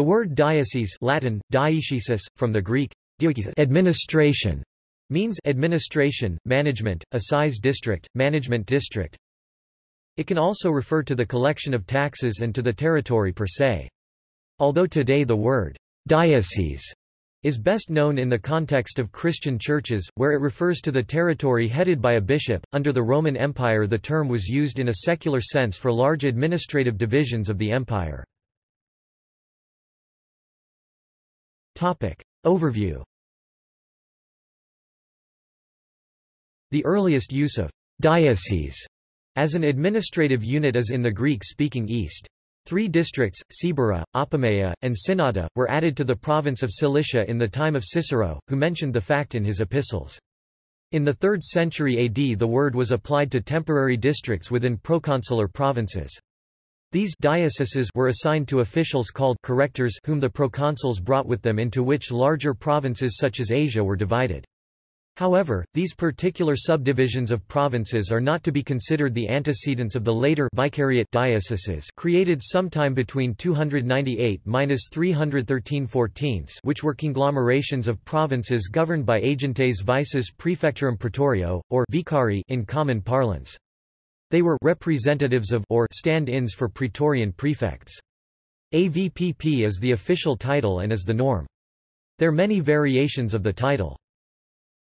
The word diocese Latin, diocesis, from the Greek, administration, means administration, management, assize district, management district. It can also refer to the collection of taxes and to the territory per se. Although today the word diocese is best known in the context of Christian churches, where it refers to the territory headed by a bishop. Under the Roman Empire, the term was used in a secular sense for large administrative divisions of the empire. Topic. Overview The earliest use of diocese as an administrative unit is in the Greek-speaking East. Three districts, Cibyra, Apamea, and Synnada, were added to the province of Cilicia in the time of Cicero, who mentioned the fact in his epistles. In the 3rd century AD the word was applied to temporary districts within proconsular provinces. These dioceses were assigned to officials called correctors whom the proconsuls brought with them into which larger provinces such as Asia were divided. However, these particular subdivisions of provinces are not to be considered the antecedents of the later vicariate dioceses created sometime between 298–313/14, which were conglomerations of provinces governed by agentes vices praefectorum praetorio, or vicari in common parlance. They were representatives of or stand-ins for praetorian prefects. AVPP is the official title and is the norm. There are many variations of the title.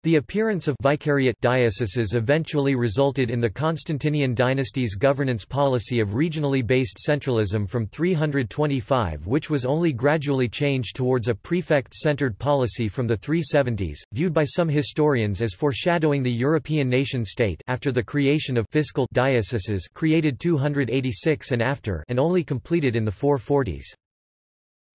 The appearance of vicariate dioceses eventually resulted in the Constantinian dynasty's governance policy of regionally based centralism from 325 which was only gradually changed towards a prefect-centered policy from the 370s, viewed by some historians as foreshadowing the European nation-state after the creation of fiscal dioceses created 286 and after and only completed in the 440s.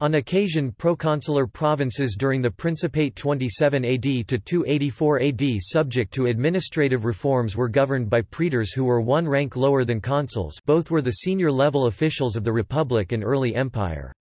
On occasion proconsular provinces during the Principate 27 AD to 284 AD subject to administrative reforms were governed by praetors who were one rank lower than consuls both were the senior level officials of the Republic and early empire.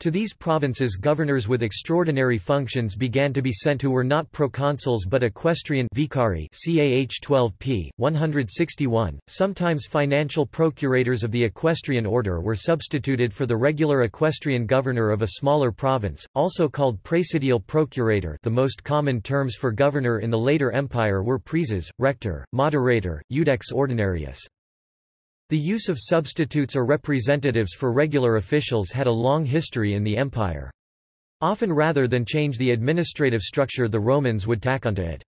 To these provinces governors with extraordinary functions began to be sent who were not proconsuls but equestrian vicari CAH 12p, 161. Sometimes financial procurators of the equestrian order were substituted for the regular equestrian governor of a smaller province, also called praesidial procurator the most common terms for governor in the later empire were praeses, rector, moderator, iudex ordinarius. The use of substitutes or representatives for regular officials had a long history in the empire. Often rather than change the administrative structure the Romans would tack onto it.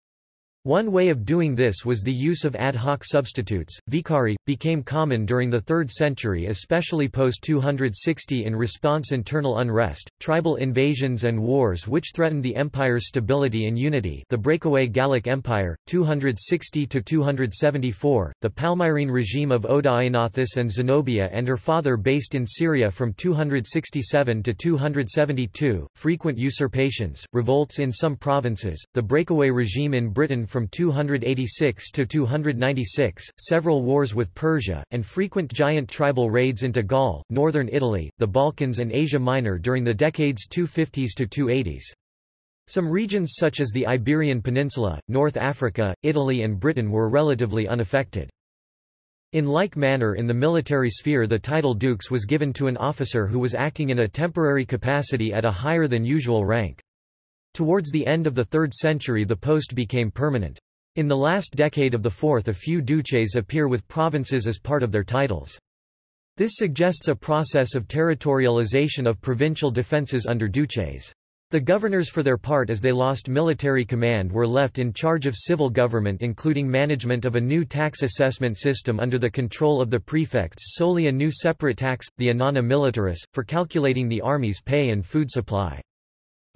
One way of doing this was the use of ad hoc substitutes. Vicari became common during the 3rd century, especially post 260 in response to internal unrest, tribal invasions and wars which threatened the empire's stability and unity. The breakaway Gallic Empire 260 to 274, the Palmyrene regime of Odaenathus and Zenobia and her father based in Syria from 267 to 272, frequent usurpations, revolts in some provinces, the breakaway regime in Britain from 286 to 296, several wars with Persia, and frequent giant tribal raids into Gaul, northern Italy, the Balkans and Asia Minor during the decades 250s to 280s. Some regions such as the Iberian Peninsula, North Africa, Italy and Britain were relatively unaffected. In like manner in the military sphere the title dux was given to an officer who was acting in a temporary capacity at a higher than usual rank. Towards the end of the 3rd century the post became permanent. In the last decade of the 4th a few duces appear with provinces as part of their titles. This suggests a process of territorialization of provincial defences under duces. The governors for their part as they lost military command were left in charge of civil government including management of a new tax assessment system under the control of the prefects solely a new separate tax, the annona militaris, for calculating the army's pay and food supply.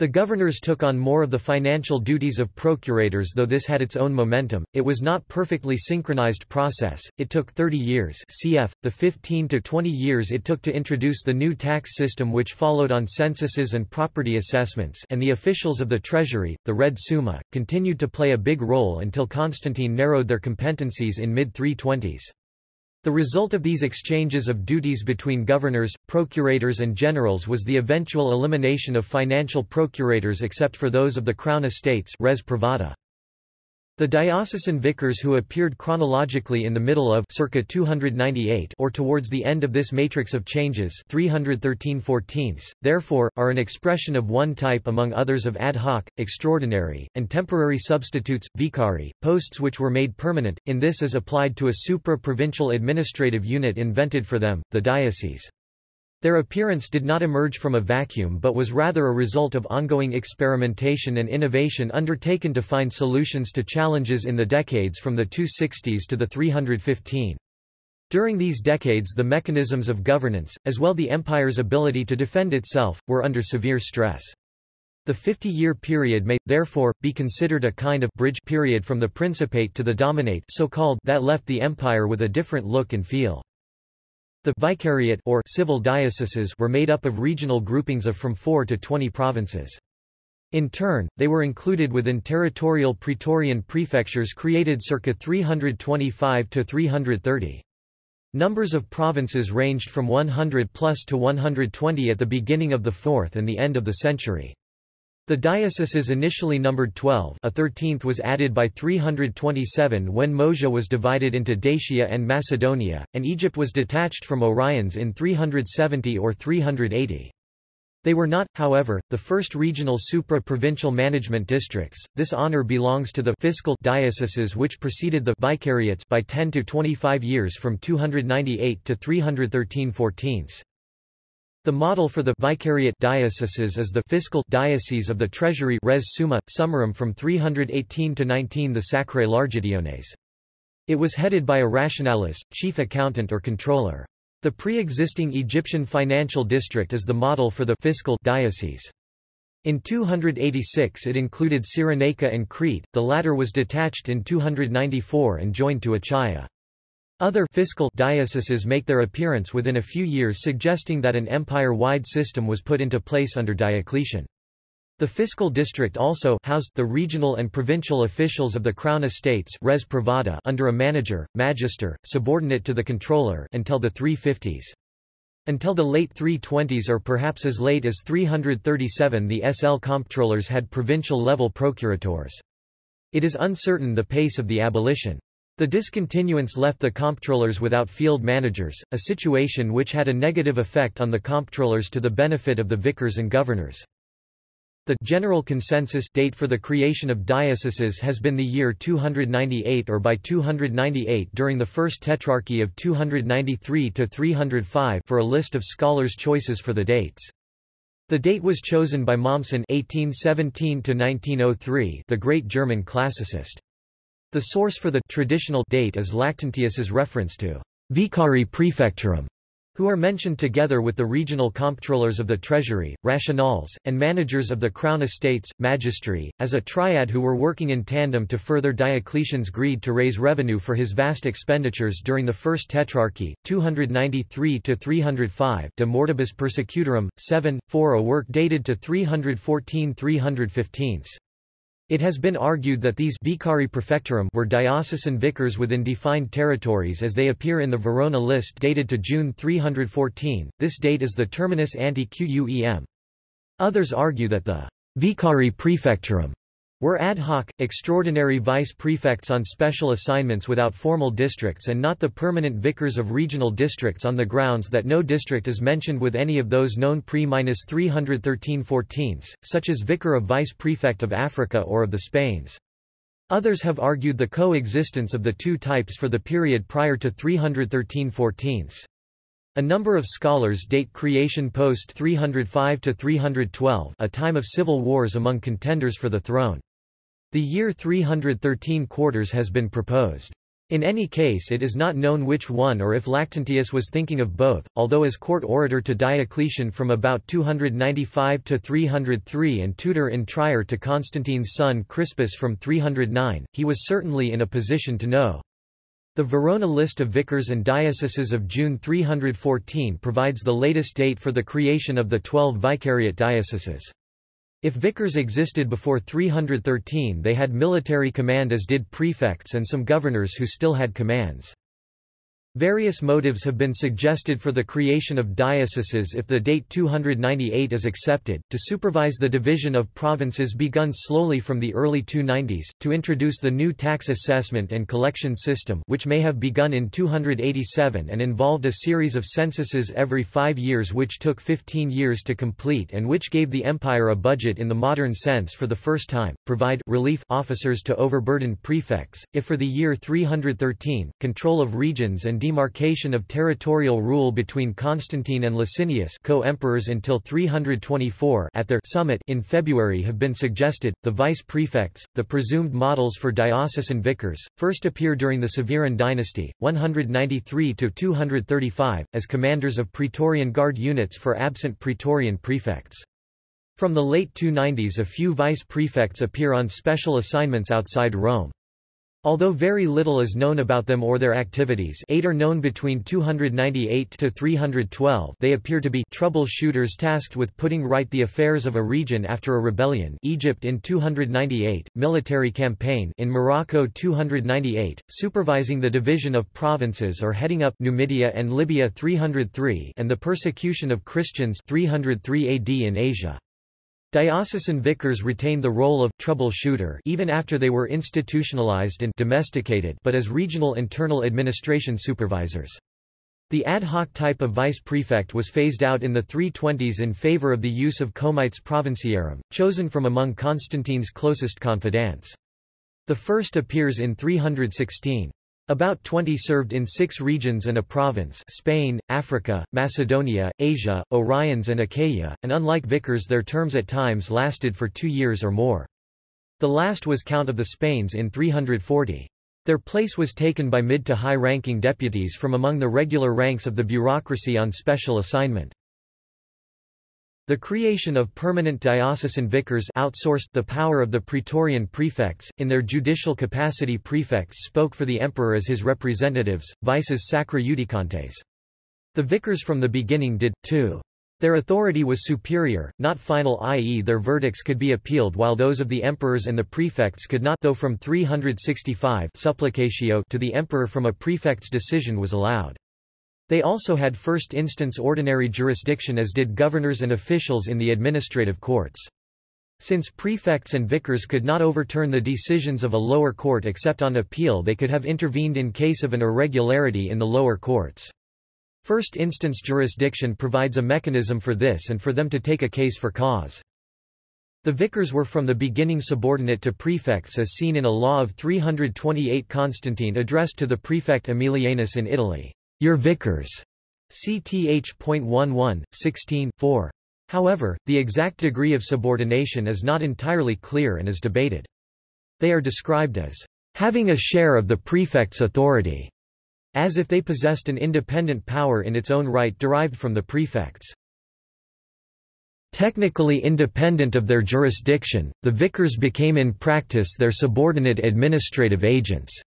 The governors took on more of the financial duties of procurators though this had its own momentum, it was not perfectly synchronized process, it took 30 years cf. the 15 to 20 years it took to introduce the new tax system which followed on censuses and property assessments and the officials of the treasury, the res summa, continued to play a big role until Constantine narrowed their competencies in mid-320s. The result of these exchanges of duties between governors, procurators and generals was the eventual elimination of financial procurators except for those of the crown estates res privata. The diocesan vicars who appeared chronologically in the middle of circa 298 or towards the end of this matrix of changes 313 14 therefore, are an expression of one type among others of ad hoc, extraordinary, and temporary substitutes, vicari, posts which were made permanent, in this is applied to a supra-provincial administrative unit invented for them, the diocese. Their appearance did not emerge from a vacuum but was rather a result of ongoing experimentation and innovation undertaken to find solutions to challenges in the decades from the 260s to the 315. During these decades the mechanisms of governance, as well the empire's ability to defend itself, were under severe stress. The 50-year period may, therefore, be considered a kind of bridge period from the principate to the dominate so called that left the empire with a different look and feel. The vicariate or civil dioceses were made up of regional groupings of from 4 to 20 provinces. In turn, they were included within territorial praetorian prefectures created circa 325 to 330. Numbers of provinces ranged from 100 plus to 120 at the beginning of the 4th and the end of the century. The dioceses initially numbered 12 a 13th was added by 327 when Moesia was divided into Dacia and Macedonia, and Egypt was detached from Oriens in 370 or 380. They were not, however, the first regional supra-provincial management districts. This honor belongs to the fiscal dioceses which preceded the vicariates by 10 to 25 years from 298 to 313 14 the model for the vicariate dioceses is the fiscal diocese of the treasury res summa, summarum from 318 to 19 the Sacrae Largitiones. It was headed by a rationalis, chief accountant or controller. The pre-existing Egyptian financial district is the model for the fiscal diocese. In 286 it included Cyrenaica and Crete, the latter was detached in 294 and joined to Achaia. Other fiscal dioceses make their appearance within a few years suggesting that an empire-wide system was put into place under Diocletian. The fiscal district also housed the regional and provincial officials of the crown estates res privata under a manager, magister, subordinate to the controller until the 350s. Until the late 320s or perhaps as late as 337 the SL comptrollers had provincial-level procurators. It is uncertain the pace of the abolition. The discontinuance left the comptrollers without field managers, a situation which had a negative effect on the comptrollers to the benefit of the vicars and governors. The general consensus date for the creation of dioceses has been the year 298 or by 298 during the First Tetrarchy of 293 to 305 for a list of scholars' choices for the dates. The date was chosen by Mommsen 1817 to 1903, the great German classicist. The source for the traditional date is Lactantius's reference to vicari praefectorum, who are mentioned together with the regional comptrollers of the treasury, rationales, and managers of the crown estates, magistri, as a triad who were working in tandem to further Diocletian's greed to raise revenue for his vast expenditures during the First Tetrarchy, 293–305 De Mortibus Persecutorum, 7, 4 a work dated to 314–315. It has been argued that these vicari praefectorum were diocesan vicars within defined territories as they appear in the Verona list dated to June 314. This date is the terminus ante quem. Others argue that the vicari praefectorum were ad hoc, extraordinary vice-prefects on special assignments without formal districts and not the permanent vicars of regional districts on the grounds that no district is mentioned with any of those known pre-313 14 such as vicar of vice-prefect of Africa or of the Spains. Others have argued the coexistence of the two types for the period prior to 313 14 a number of scholars date creation post 305 to 312, a time of civil wars among contenders for the throne. The year 313 quarters has been proposed. In any case it is not known which one or if Lactantius was thinking of both, although as court orator to Diocletian from about 295 to 303 and tutor in Trier to Constantine's son Crispus from 309, he was certainly in a position to know. The Verona list of vicars and dioceses of June 314 provides the latest date for the creation of the twelve vicariate dioceses. If vicars existed before 313 they had military command as did prefects and some governors who still had commands. Various motives have been suggested for the creation of dioceses if the date 298 is accepted, to supervise the division of provinces begun slowly from the early 290s, to introduce the new tax assessment and collection system which may have begun in 287 and involved a series of censuses every five years which took 15 years to complete and which gave the empire a budget in the modern sense for the first time, provide relief officers to overburdened prefects, if for the year 313, control of regions and demarcation of territorial rule between Constantine and Licinius co-emperors until 324 at their summit in February have been suggested. The vice-prefects, the presumed models for diocesan vicars, first appear during the Severan dynasty, 193–235, as commanders of Praetorian Guard units for absent Praetorian prefects. From the late 290s a few vice-prefects appear on special assignments outside Rome. Although very little is known about them or their activities eight are known between 298 to 312 they appear to be troubleshooters tasked with putting right the affairs of a region after a rebellion. Egypt in 298, military campaign. In Morocco 298, supervising the division of provinces or heading up Numidia and Libya 303 and the persecution of Christians 303 AD in Asia. Diocesan vicars retained the role of troubleshooter even after they were institutionalized and domesticated but as regional internal administration supervisors. The ad hoc type of vice-prefect was phased out in the 320s in favor of the use of comites provinciarum, chosen from among Constantine's closest confidants. The first appears in 316. About 20 served in six regions and a province Spain, Africa, Macedonia, Asia, Oriens and Achaia, and unlike vicars their terms at times lasted for two years or more. The last was Count of the Spains in 340. Their place was taken by mid to high-ranking deputies from among the regular ranks of the bureaucracy on special assignment. The creation of permanent diocesan vicars outsourced the power of the praetorian prefects. In their judicial capacity prefects spoke for the emperor as his representatives, vices sacra judicantes. The vicars from the beginning did, too. Their authority was superior, not final i.e. their verdicts could be appealed while those of the emperors and the prefects could not though from 365 supplicatio to the emperor from a prefect's decision was allowed. They also had first-instance ordinary jurisdiction as did governors and officials in the administrative courts. Since prefects and vicars could not overturn the decisions of a lower court except on appeal they could have intervened in case of an irregularity in the lower courts. First-instance jurisdiction provides a mechanism for this and for them to take a case for cause. The vicars were from the beginning subordinate to prefects as seen in a law of 328 Constantine addressed to the prefect Aemilianus in Italy. Your vicars. CTH.11, 16, 4. However, the exact degree of subordination is not entirely clear and is debated. They are described as having a share of the prefect's authority, as if they possessed an independent power in its own right derived from the prefects. Technically independent of their jurisdiction, the vicars became in practice their subordinate administrative agents.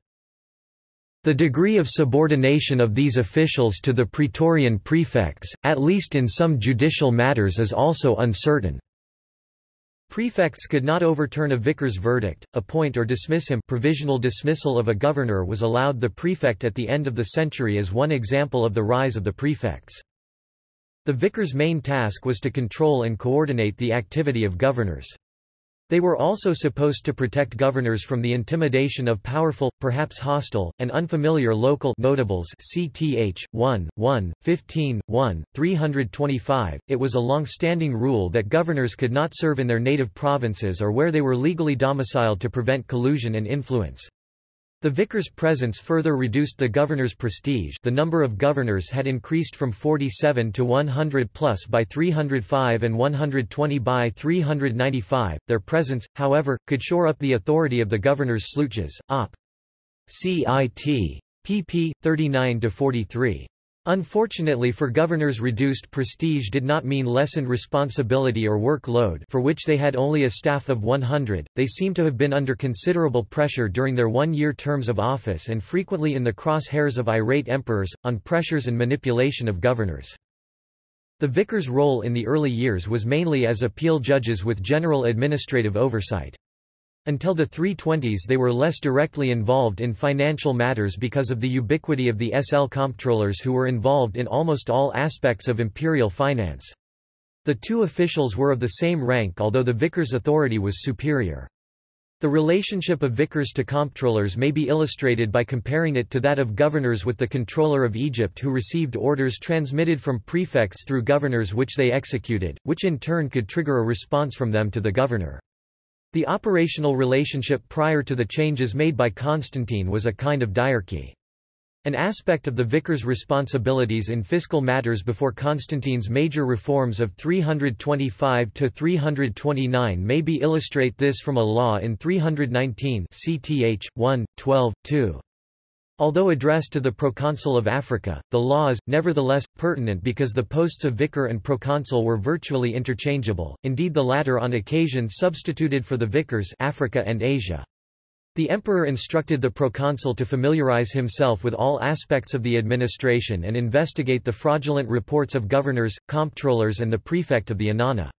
The degree of subordination of these officials to the Praetorian prefects, at least in some judicial matters is also uncertain. Prefects could not overturn a vicar's verdict, appoint or dismiss him provisional dismissal of a governor was allowed the prefect at the end of the century as one example of the rise of the prefects. The vicar's main task was to control and coordinate the activity of governors. They were also supposed to protect governors from the intimidation of powerful, perhaps hostile, and unfamiliar local notables CTH, 1, 1, 15, 1, 325. It was a long-standing rule that governors could not serve in their native provinces or where they were legally domiciled to prevent collusion and influence. The vicar's presence further reduced the governor's prestige the number of governors had increased from 47 to 100 plus by 305 and 120 by 395. Their presence, however, could shore up the authority of the governor's Slootjes, op. Cit. pp. 39–43. Unfortunately for governors reduced prestige did not mean lessened responsibility or workload for which they had only a staff of 100, they seem to have been under considerable pressure during their one-year terms of office and frequently in the crosshairs of irate emperors, on pressures and manipulation of governors. The vicar's role in the early years was mainly as appeal judges with general administrative oversight. Until the 320s they were less directly involved in financial matters because of the ubiquity of the SL comptrollers who were involved in almost all aspects of imperial finance. The two officials were of the same rank although the vicar's authority was superior. The relationship of vicars to comptrollers may be illustrated by comparing it to that of governors with the controller of Egypt who received orders transmitted from prefects through governors which they executed, which in turn could trigger a response from them to the governor. The operational relationship prior to the changes made by Constantine was a kind of diarchy. An aspect of the vicar's responsibilities in fiscal matters before Constantine's major reforms of 325–329 may be illustrate this from a law in 319 CTH, 1, 12, 2. Although addressed to the proconsul of Africa, the law is, nevertheless, pertinent because the posts of vicar and proconsul were virtually interchangeable, indeed the latter on occasion substituted for the vicars Africa and Asia. The emperor instructed the proconsul to familiarize himself with all aspects of the administration and investigate the fraudulent reports of governors, comptrollers and the prefect of the annona.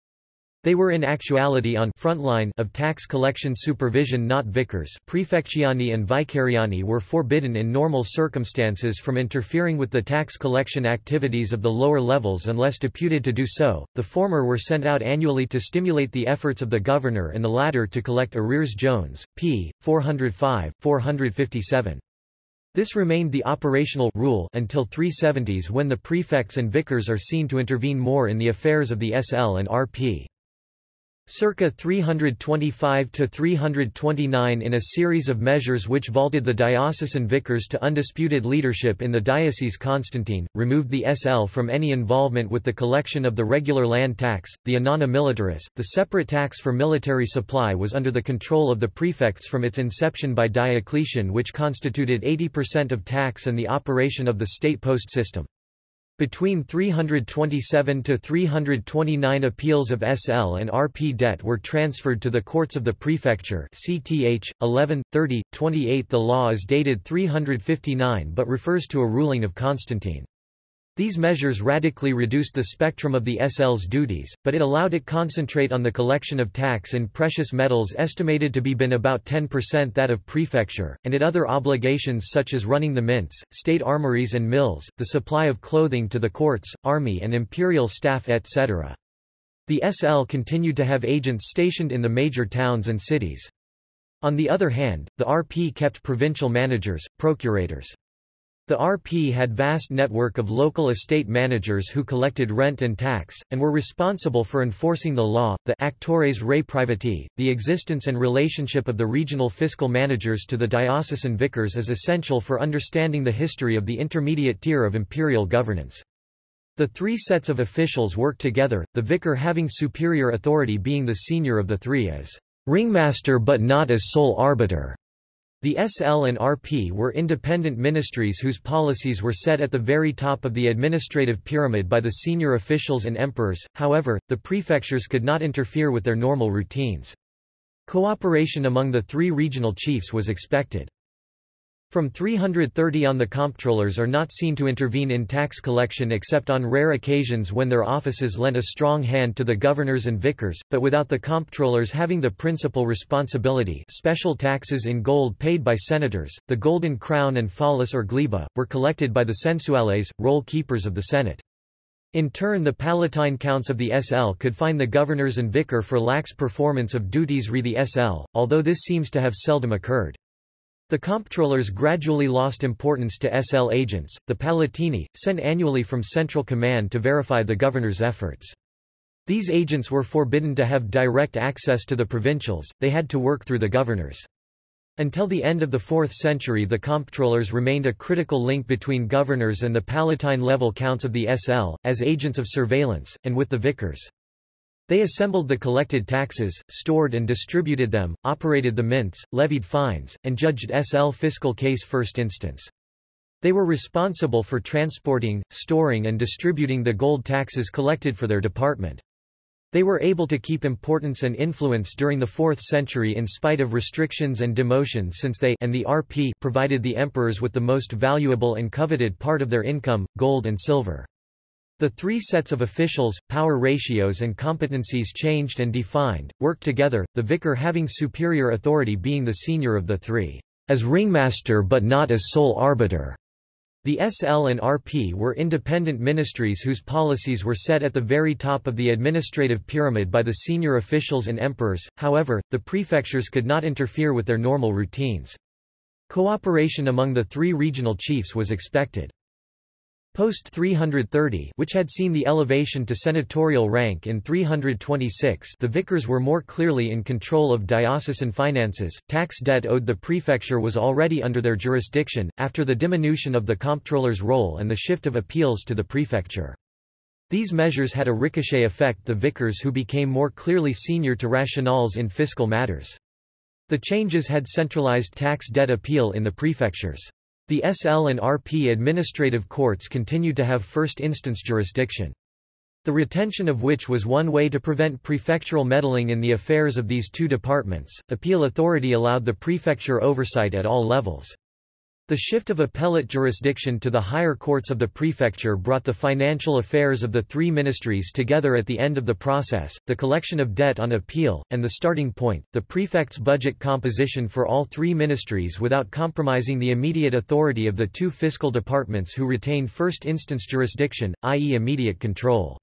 They were in actuality on frontline of tax collection supervision not vicars prefectiani and vicariani were forbidden in normal circumstances from interfering with the tax collection activities of the lower levels unless deputed to do so, the former were sent out annually to stimulate the efforts of the governor and the latter to collect arrears Jones, p. 405, 457. This remained the operational rule until 370s when the prefects and vicars are seen to intervene more in the affairs of the SL and RP. Circa 325 to 329 in a series of measures which vaulted the diocesan vicars to undisputed leadership in the diocese Constantine, removed the SL from any involvement with the collection of the regular land tax, the annona militaris, the separate tax for military supply was under the control of the prefects from its inception by Diocletian which constituted 80% of tax and the operation of the state post system. Between 327 to 329 appeals of SL and RP debt were transferred to the courts of the prefecture CTH 11 30 28 The law is dated 359 but refers to a ruling of Constantine. These measures radically reduced the spectrum of the SL's duties, but it allowed it concentrate on the collection of tax in precious metals estimated to be been about 10% that of prefecture, and it other obligations such as running the mints, state armories and mills, the supply of clothing to the courts, army and imperial staff etc. The SL continued to have agents stationed in the major towns and cities. On the other hand, the RP kept provincial managers, procurators. The RP had vast network of local estate managers who collected rent and tax, and were responsible for enforcing the law. The actores rei privati, the existence and relationship of the regional fiscal managers to the diocesan vicars is essential for understanding the history of the intermediate tier of imperial governance. The three sets of officials work together, the vicar having superior authority being the senior of the three as ringmaster but not as sole arbiter. The SL and RP were independent ministries whose policies were set at the very top of the administrative pyramid by the senior officials and emperors, however, the prefectures could not interfere with their normal routines. Cooperation among the three regional chiefs was expected. From 330 on the comptrollers are not seen to intervene in tax collection except on rare occasions when their offices lent a strong hand to the governors and vicars, but without the comptrollers having the principal responsibility special taxes in gold paid by senators, the golden crown and follis or gleba, were collected by the censuales, roll keepers of the Senate. In turn the Palatine counts of the SL could fine the governors and vicar for lax performance of duties re the SL, although this seems to have seldom occurred. The comptrollers gradually lost importance to SL agents, the Palatini, sent annually from Central Command to verify the governor's efforts. These agents were forbidden to have direct access to the provincials, they had to work through the governors. Until the end of the 4th century the comptrollers remained a critical link between governors and the Palatine-level counts of the SL, as agents of surveillance, and with the vicars. They assembled the collected taxes, stored and distributed them, operated the mints, levied fines, and judged SL fiscal case first instance. They were responsible for transporting, storing and distributing the gold taxes collected for their department. They were able to keep importance and influence during the 4th century in spite of restrictions and demotions since they and the RP provided the emperors with the most valuable and coveted part of their income, gold and silver. The three sets of officials, power ratios and competencies changed and defined, worked together, the vicar having superior authority being the senior of the three, as ringmaster but not as sole arbiter. The SL and RP were independent ministries whose policies were set at the very top of the administrative pyramid by the senior officials and emperors, however, the prefectures could not interfere with their normal routines. Cooperation among the three regional chiefs was expected. Post 330 which had seen the elevation to senatorial rank in 326 the vicars were more clearly in control of diocesan finances, tax debt owed the prefecture was already under their jurisdiction, after the diminution of the comptroller's role and the shift of appeals to the prefecture. These measures had a ricochet effect the vicars who became more clearly senior to rationales in fiscal matters. The changes had centralized tax debt appeal in the prefectures. The SL and RP administrative courts continued to have first-instance jurisdiction. The retention of which was one way to prevent prefectural meddling in the affairs of these two departments. Appeal authority allowed the prefecture oversight at all levels. The shift of appellate jurisdiction to the higher courts of the prefecture brought the financial affairs of the three ministries together at the end of the process, the collection of debt on appeal, and the starting point, the prefect's budget composition for all three ministries without compromising the immediate authority of the two fiscal departments who retain first-instance jurisdiction, i.e. immediate control.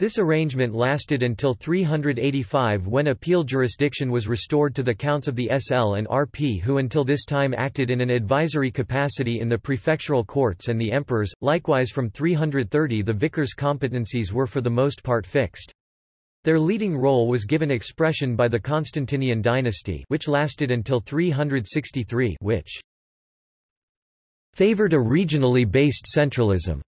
This arrangement lasted until 385 when appeal jurisdiction was restored to the counts of the SL and RP who until this time acted in an advisory capacity in the prefectural courts and the emperors, likewise from 330 the vicars' competencies were for the most part fixed. Their leading role was given expression by the Constantinian dynasty which lasted until 363 which favored a regionally based centralism.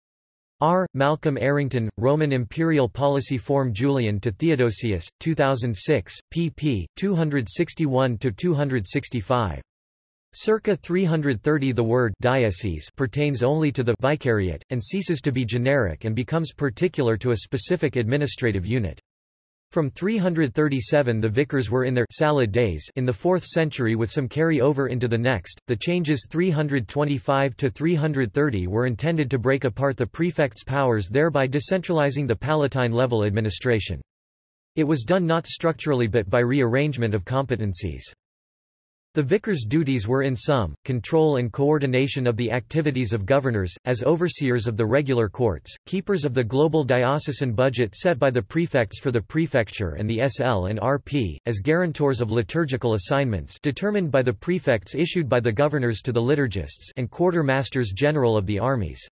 R. Malcolm Errington, Roman Imperial Policy Form Julian to Theodosius, 2006, pp. 261–265. Circa 330 the word diocese pertains only to the vicariate, and ceases to be generic and becomes particular to a specific administrative unit. From 337 the vicars were in their salad days in the 4th century with some carry over into the next. The changes 325 to 330 were intended to break apart the prefect's powers thereby decentralizing the palatine level administration. It was done not structurally but by rearrangement of competencies. The vicar's duties were in sum, control and coordination of the activities of governors, as overseers of the regular courts, keepers of the global diocesan budget set by the prefects for the prefecture and the SL and RP, as guarantors of liturgical assignments determined by the prefects issued by the governors to the liturgists and quartermasters general of the armies.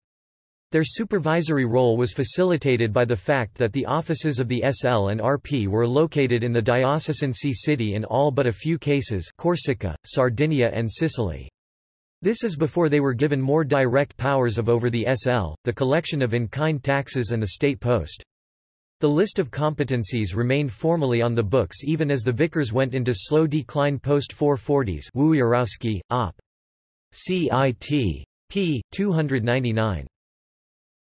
Their supervisory role was facilitated by the fact that the offices of the SL and RP were located in the diocesan city in all but a few cases Corsica, Sardinia and Sicily. This is before they were given more direct powers of over the SL, the collection of in-kind taxes and the state post. The list of competencies remained formally on the books even as the vicars went into slow decline post-440s Wiewiorowski, Op. CIT. p. 299.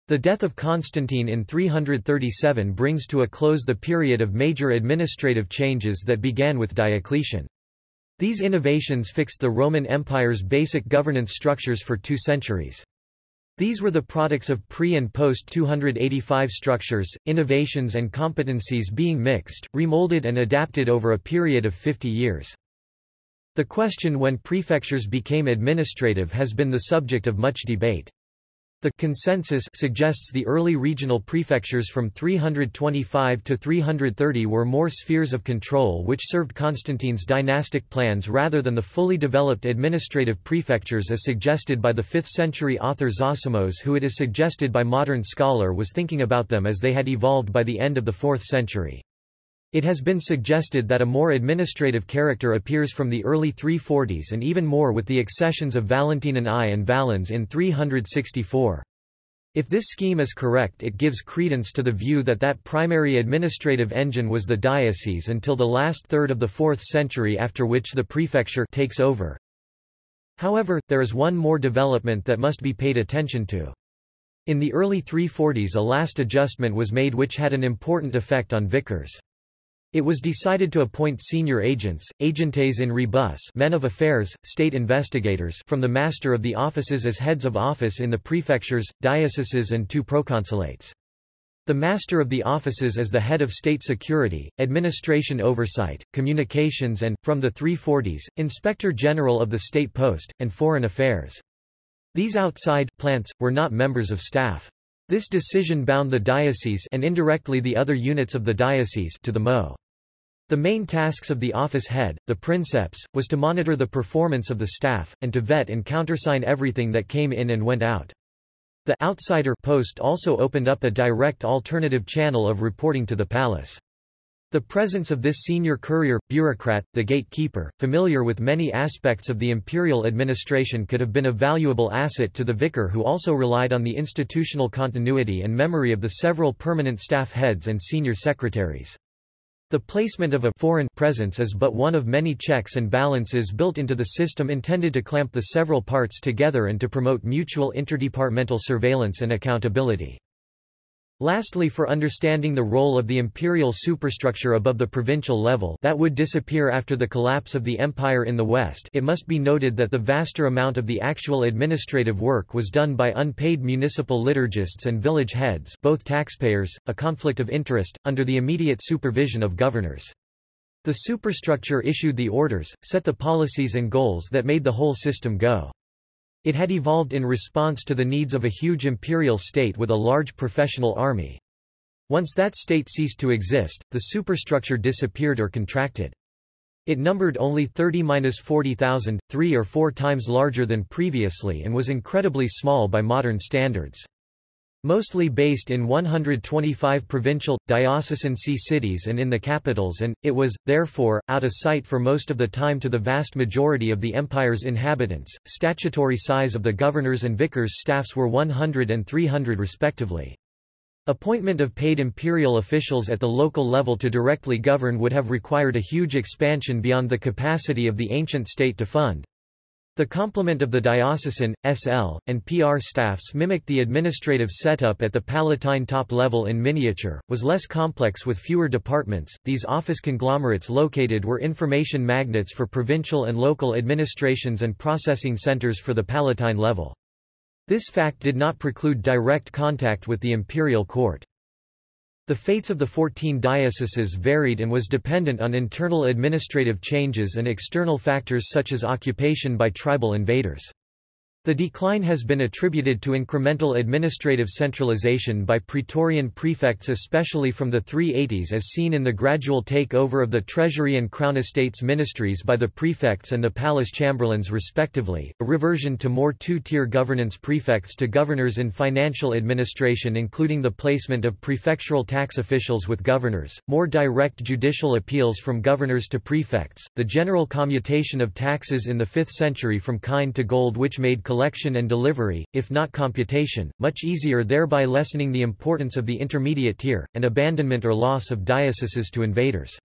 The death of Constantine in 337 brings to a close the period of major administrative changes that began with Diocletian. These innovations fixed the Roman Empire's basic governance structures for two centuries. These were the products of pre- and post-285 structures, innovations and competencies being mixed, remolded and adapted over a period of 50 years. The question when prefectures became administrative has been the subject of much debate. The consensus suggests the early regional prefectures from 325 to 330 were more spheres of control which served Constantine's dynastic plans rather than the fully developed administrative prefectures as suggested by the 5th century author Zosimos who it is suggested by modern scholar was thinking about them as they had evolved by the end of the 4th century. It has been suggested that a more administrative character appears from the early 340s and even more with the accessions of Valentinian I and Valens in 364. If this scheme is correct it gives credence to the view that that primary administrative engine was the diocese until the last third of the 4th century after which the prefecture takes over. However, there is one more development that must be paid attention to. In the early 340s a last adjustment was made which had an important effect on vicars. It was decided to appoint senior agents, agentes in rebus men of affairs, state investigators from the master of the offices as heads of office in the prefectures, dioceses and two proconsulates. The master of the offices is the head of state security, administration oversight, communications and, from the 340s, inspector general of the state post, and foreign affairs. These outside plants, were not members of staff. This decision bound the diocese and indirectly the other units of the diocese to the MO. The main tasks of the office head, the princeps, was to monitor the performance of the staff, and to vet and countersign everything that came in and went out. The outsider post also opened up a direct alternative channel of reporting to the palace. The presence of this senior courier, bureaucrat, the gatekeeper, familiar with many aspects of the imperial administration could have been a valuable asset to the vicar who also relied on the institutional continuity and memory of the several permanent staff heads and senior secretaries. The placement of a foreign presence is but one of many checks and balances built into the system intended to clamp the several parts together and to promote mutual interdepartmental surveillance and accountability. Lastly for understanding the role of the imperial superstructure above the provincial level that would disappear after the collapse of the empire in the west it must be noted that the vaster amount of the actual administrative work was done by unpaid municipal liturgists and village heads both taxpayers, a conflict of interest, under the immediate supervision of governors. The superstructure issued the orders, set the policies and goals that made the whole system go. It had evolved in response to the needs of a huge imperial state with a large professional army. Once that state ceased to exist, the superstructure disappeared or contracted. It numbered only 30–40,000, three or four times larger than previously and was incredibly small by modern standards. Mostly based in 125 provincial, diocesan see cities and in the capitals and, it was, therefore, out of sight for most of the time to the vast majority of the empire's inhabitants. Statutory size of the governors and vicars' staffs were 100 and 300 respectively. Appointment of paid imperial officials at the local level to directly govern would have required a huge expansion beyond the capacity of the ancient state to fund. The complement of the diocesan, SL, and PR staffs mimicked the administrative setup at the Palatine top level in miniature, was less complex with fewer departments. These office conglomerates located were information magnets for provincial and local administrations and processing centers for the Palatine level. This fact did not preclude direct contact with the imperial court. The fates of the fourteen dioceses varied and was dependent on internal administrative changes and external factors such as occupation by tribal invaders. The decline has been attributed to incremental administrative centralization by Praetorian prefects especially from the 380s as seen in the gradual takeover of the Treasury and Crown Estates ministries by the prefects and the palace chamberlains respectively, a reversion to more two-tier governance prefects to governors in financial administration including the placement of prefectural tax officials with governors, more direct judicial appeals from governors to prefects, the general commutation of taxes in the 5th century from kine to gold which made collection and delivery, if not computation, much easier thereby lessening the importance of the intermediate tier, and abandonment or loss of dioceses to invaders.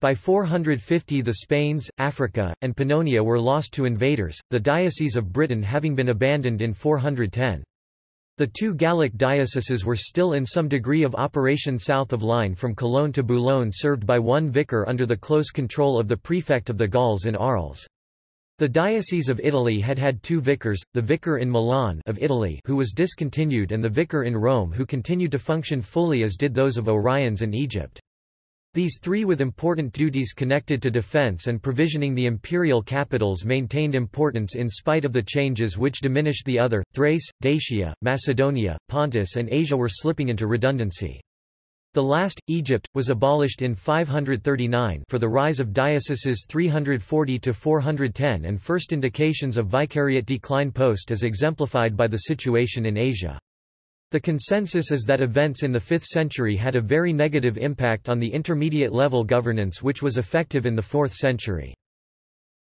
By 450 the Spains, Africa, and Pannonia were lost to invaders, the Diocese of Britain having been abandoned in 410. The two Gallic dioceses were still in some degree of operation south of line from Cologne to Boulogne served by one vicar under the close control of the prefect of the Gauls in Arles. The Diocese of Italy had had two vicars, the vicar in Milan of Italy who was discontinued and the vicar in Rome who continued to function fully as did those of Oriens and Egypt. These three with important duties connected to defense and provisioning the imperial capitals maintained importance in spite of the changes which diminished the other, Thrace, Dacia, Macedonia, Pontus and Asia were slipping into redundancy. The last, Egypt, was abolished in 539 for the rise of dioceses 340–410 and first indications of vicariate decline post as exemplified by the situation in Asia. The consensus is that events in the 5th century had a very negative impact on the intermediate level governance which was effective in the 4th century.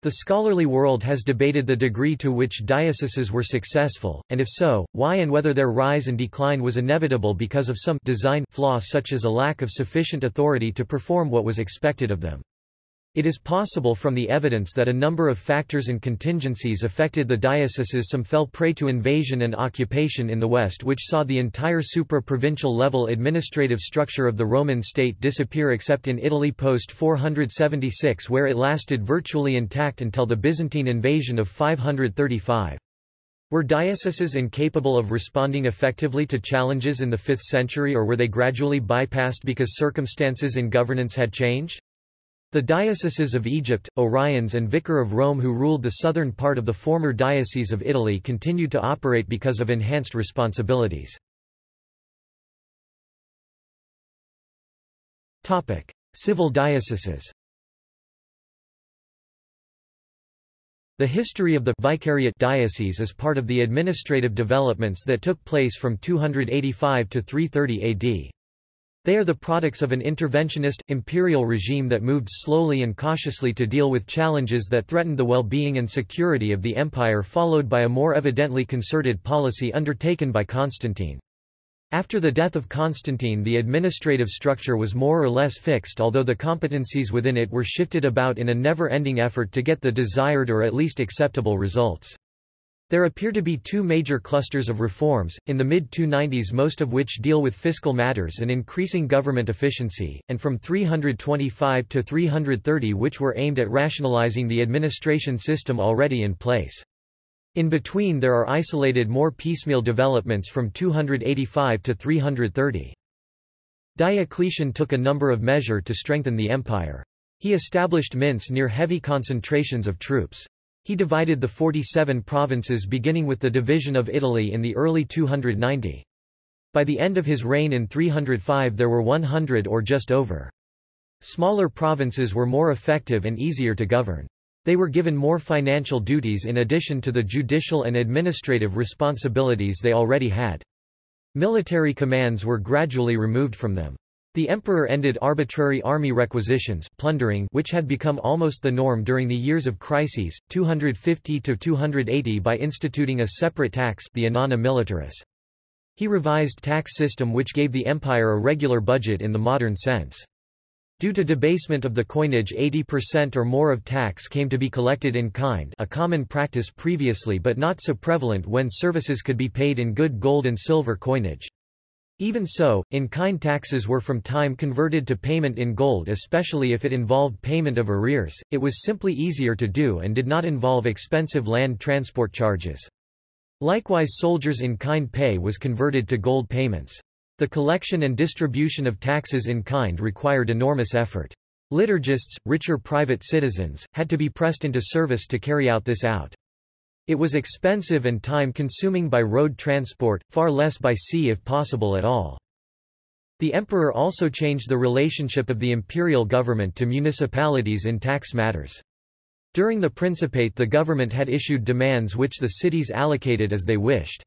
The scholarly world has debated the degree to which dioceses were successful, and if so, why and whether their rise and decline was inevitable because of some design flaw such as a lack of sufficient authority to perform what was expected of them. It is possible from the evidence that a number of factors and contingencies affected the dioceses some fell prey to invasion and occupation in the West which saw the entire supra-provincial level administrative structure of the Roman state disappear except in Italy post-476 where it lasted virtually intact until the Byzantine invasion of 535. Were dioceses incapable of responding effectively to challenges in the 5th century or were they gradually bypassed because circumstances in governance had changed? The dioceses of Egypt, Oriens and Vicar of Rome who ruled the southern part of the former Diocese of Italy continued to operate because of enhanced responsibilities. Civil dioceses The history of the vicariate diocese is part of the administrative developments that took place from 285 to 330 AD. They are the products of an interventionist, imperial regime that moved slowly and cautiously to deal with challenges that threatened the well-being and security of the empire followed by a more evidently concerted policy undertaken by Constantine. After the death of Constantine the administrative structure was more or less fixed although the competencies within it were shifted about in a never-ending effort to get the desired or at least acceptable results. There appear to be two major clusters of reforms, in the mid-290s most of which deal with fiscal matters and increasing government efficiency, and from 325 to 330 which were aimed at rationalizing the administration system already in place. In between there are isolated more piecemeal developments from 285 to 330. Diocletian took a number of measures to strengthen the empire. He established mints near heavy concentrations of troops. He divided the 47 provinces beginning with the division of Italy in the early 290. By the end of his reign in 305 there were 100 or just over. Smaller provinces were more effective and easier to govern. They were given more financial duties in addition to the judicial and administrative responsibilities they already had. Military commands were gradually removed from them. The emperor ended arbitrary army requisitions plundering which had become almost the norm during the years of crises, 250–280 by instituting a separate tax the annona militaris. He revised tax system which gave the empire a regular budget in the modern sense. Due to debasement of the coinage 80% or more of tax came to be collected in kind a common practice previously but not so prevalent when services could be paid in good gold and silver coinage. Even so, in-kind taxes were from time converted to payment in gold especially if it involved payment of arrears, it was simply easier to do and did not involve expensive land transport charges. Likewise soldiers in-kind pay was converted to gold payments. The collection and distribution of taxes in kind required enormous effort. Liturgists, richer private citizens, had to be pressed into service to carry out this out. It was expensive and time-consuming by road transport, far less by sea if possible at all. The emperor also changed the relationship of the imperial government to municipalities in tax matters. During the Principate the government had issued demands which the cities allocated as they wished.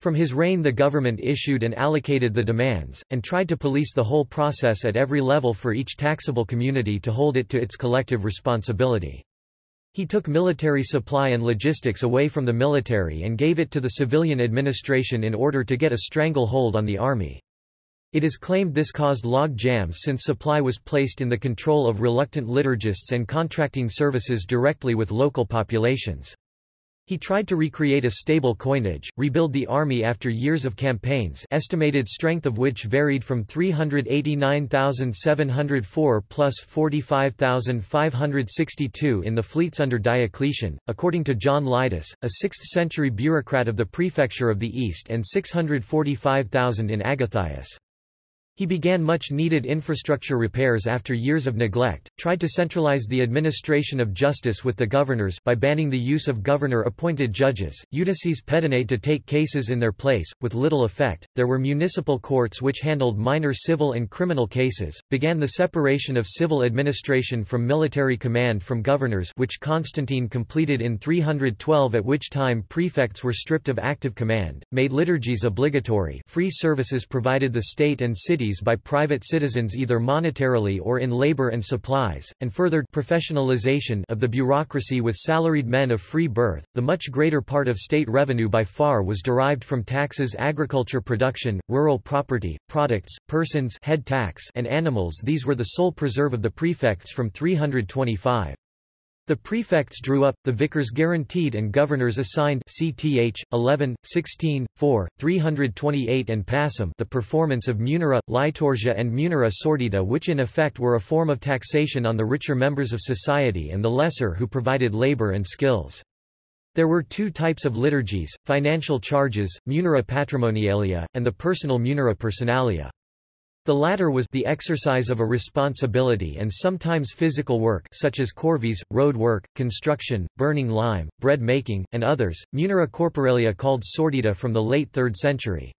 From his reign the government issued and allocated the demands, and tried to police the whole process at every level for each taxable community to hold it to its collective responsibility. He took military supply and logistics away from the military and gave it to the civilian administration in order to get a stranglehold on the army. It is claimed this caused log jams since supply was placed in the control of reluctant liturgists and contracting services directly with local populations. He tried to recreate a stable coinage, rebuild the army after years of campaigns estimated strength of which varied from 389,704 plus 45,562 in the fleets under Diocletian, according to John Lydus, a 6th-century bureaucrat of the prefecture of the East and 645,000 in Agathias. He began much-needed infrastructure repairs after years of neglect, tried to centralize the administration of justice with the governors by banning the use of governor-appointed judges, iudices pedanei to take cases in their place, with little effect. There were municipal courts which handled minor civil and criminal cases, began the separation of civil administration from military command from governors which Constantine completed in 312 at which time prefects were stripped of active command, made liturgies obligatory free services provided the state and by private citizens either monetarily or in labor and supplies, and furthered professionalization of the bureaucracy with salaried men of free birth. The much greater part of state revenue by far was derived from taxes agriculture production, rural property, products, persons head tax and animals these were the sole preserve of the prefects from 325. The prefects drew up, the vicars guaranteed and governors assigned CTH, 11, 16, 4, 328 and passim the performance of munera, liturgia and munera sordida which in effect were a form of taxation on the richer members of society and the lesser who provided labor and skills. There were two types of liturgies, financial charges, munera patrimonialia, and the personal munera personalia. The latter was the exercise of a responsibility and sometimes physical work such as corvees, road work, construction, burning lime, bread making, and others, munera corporalia called sordida from the late 3rd century.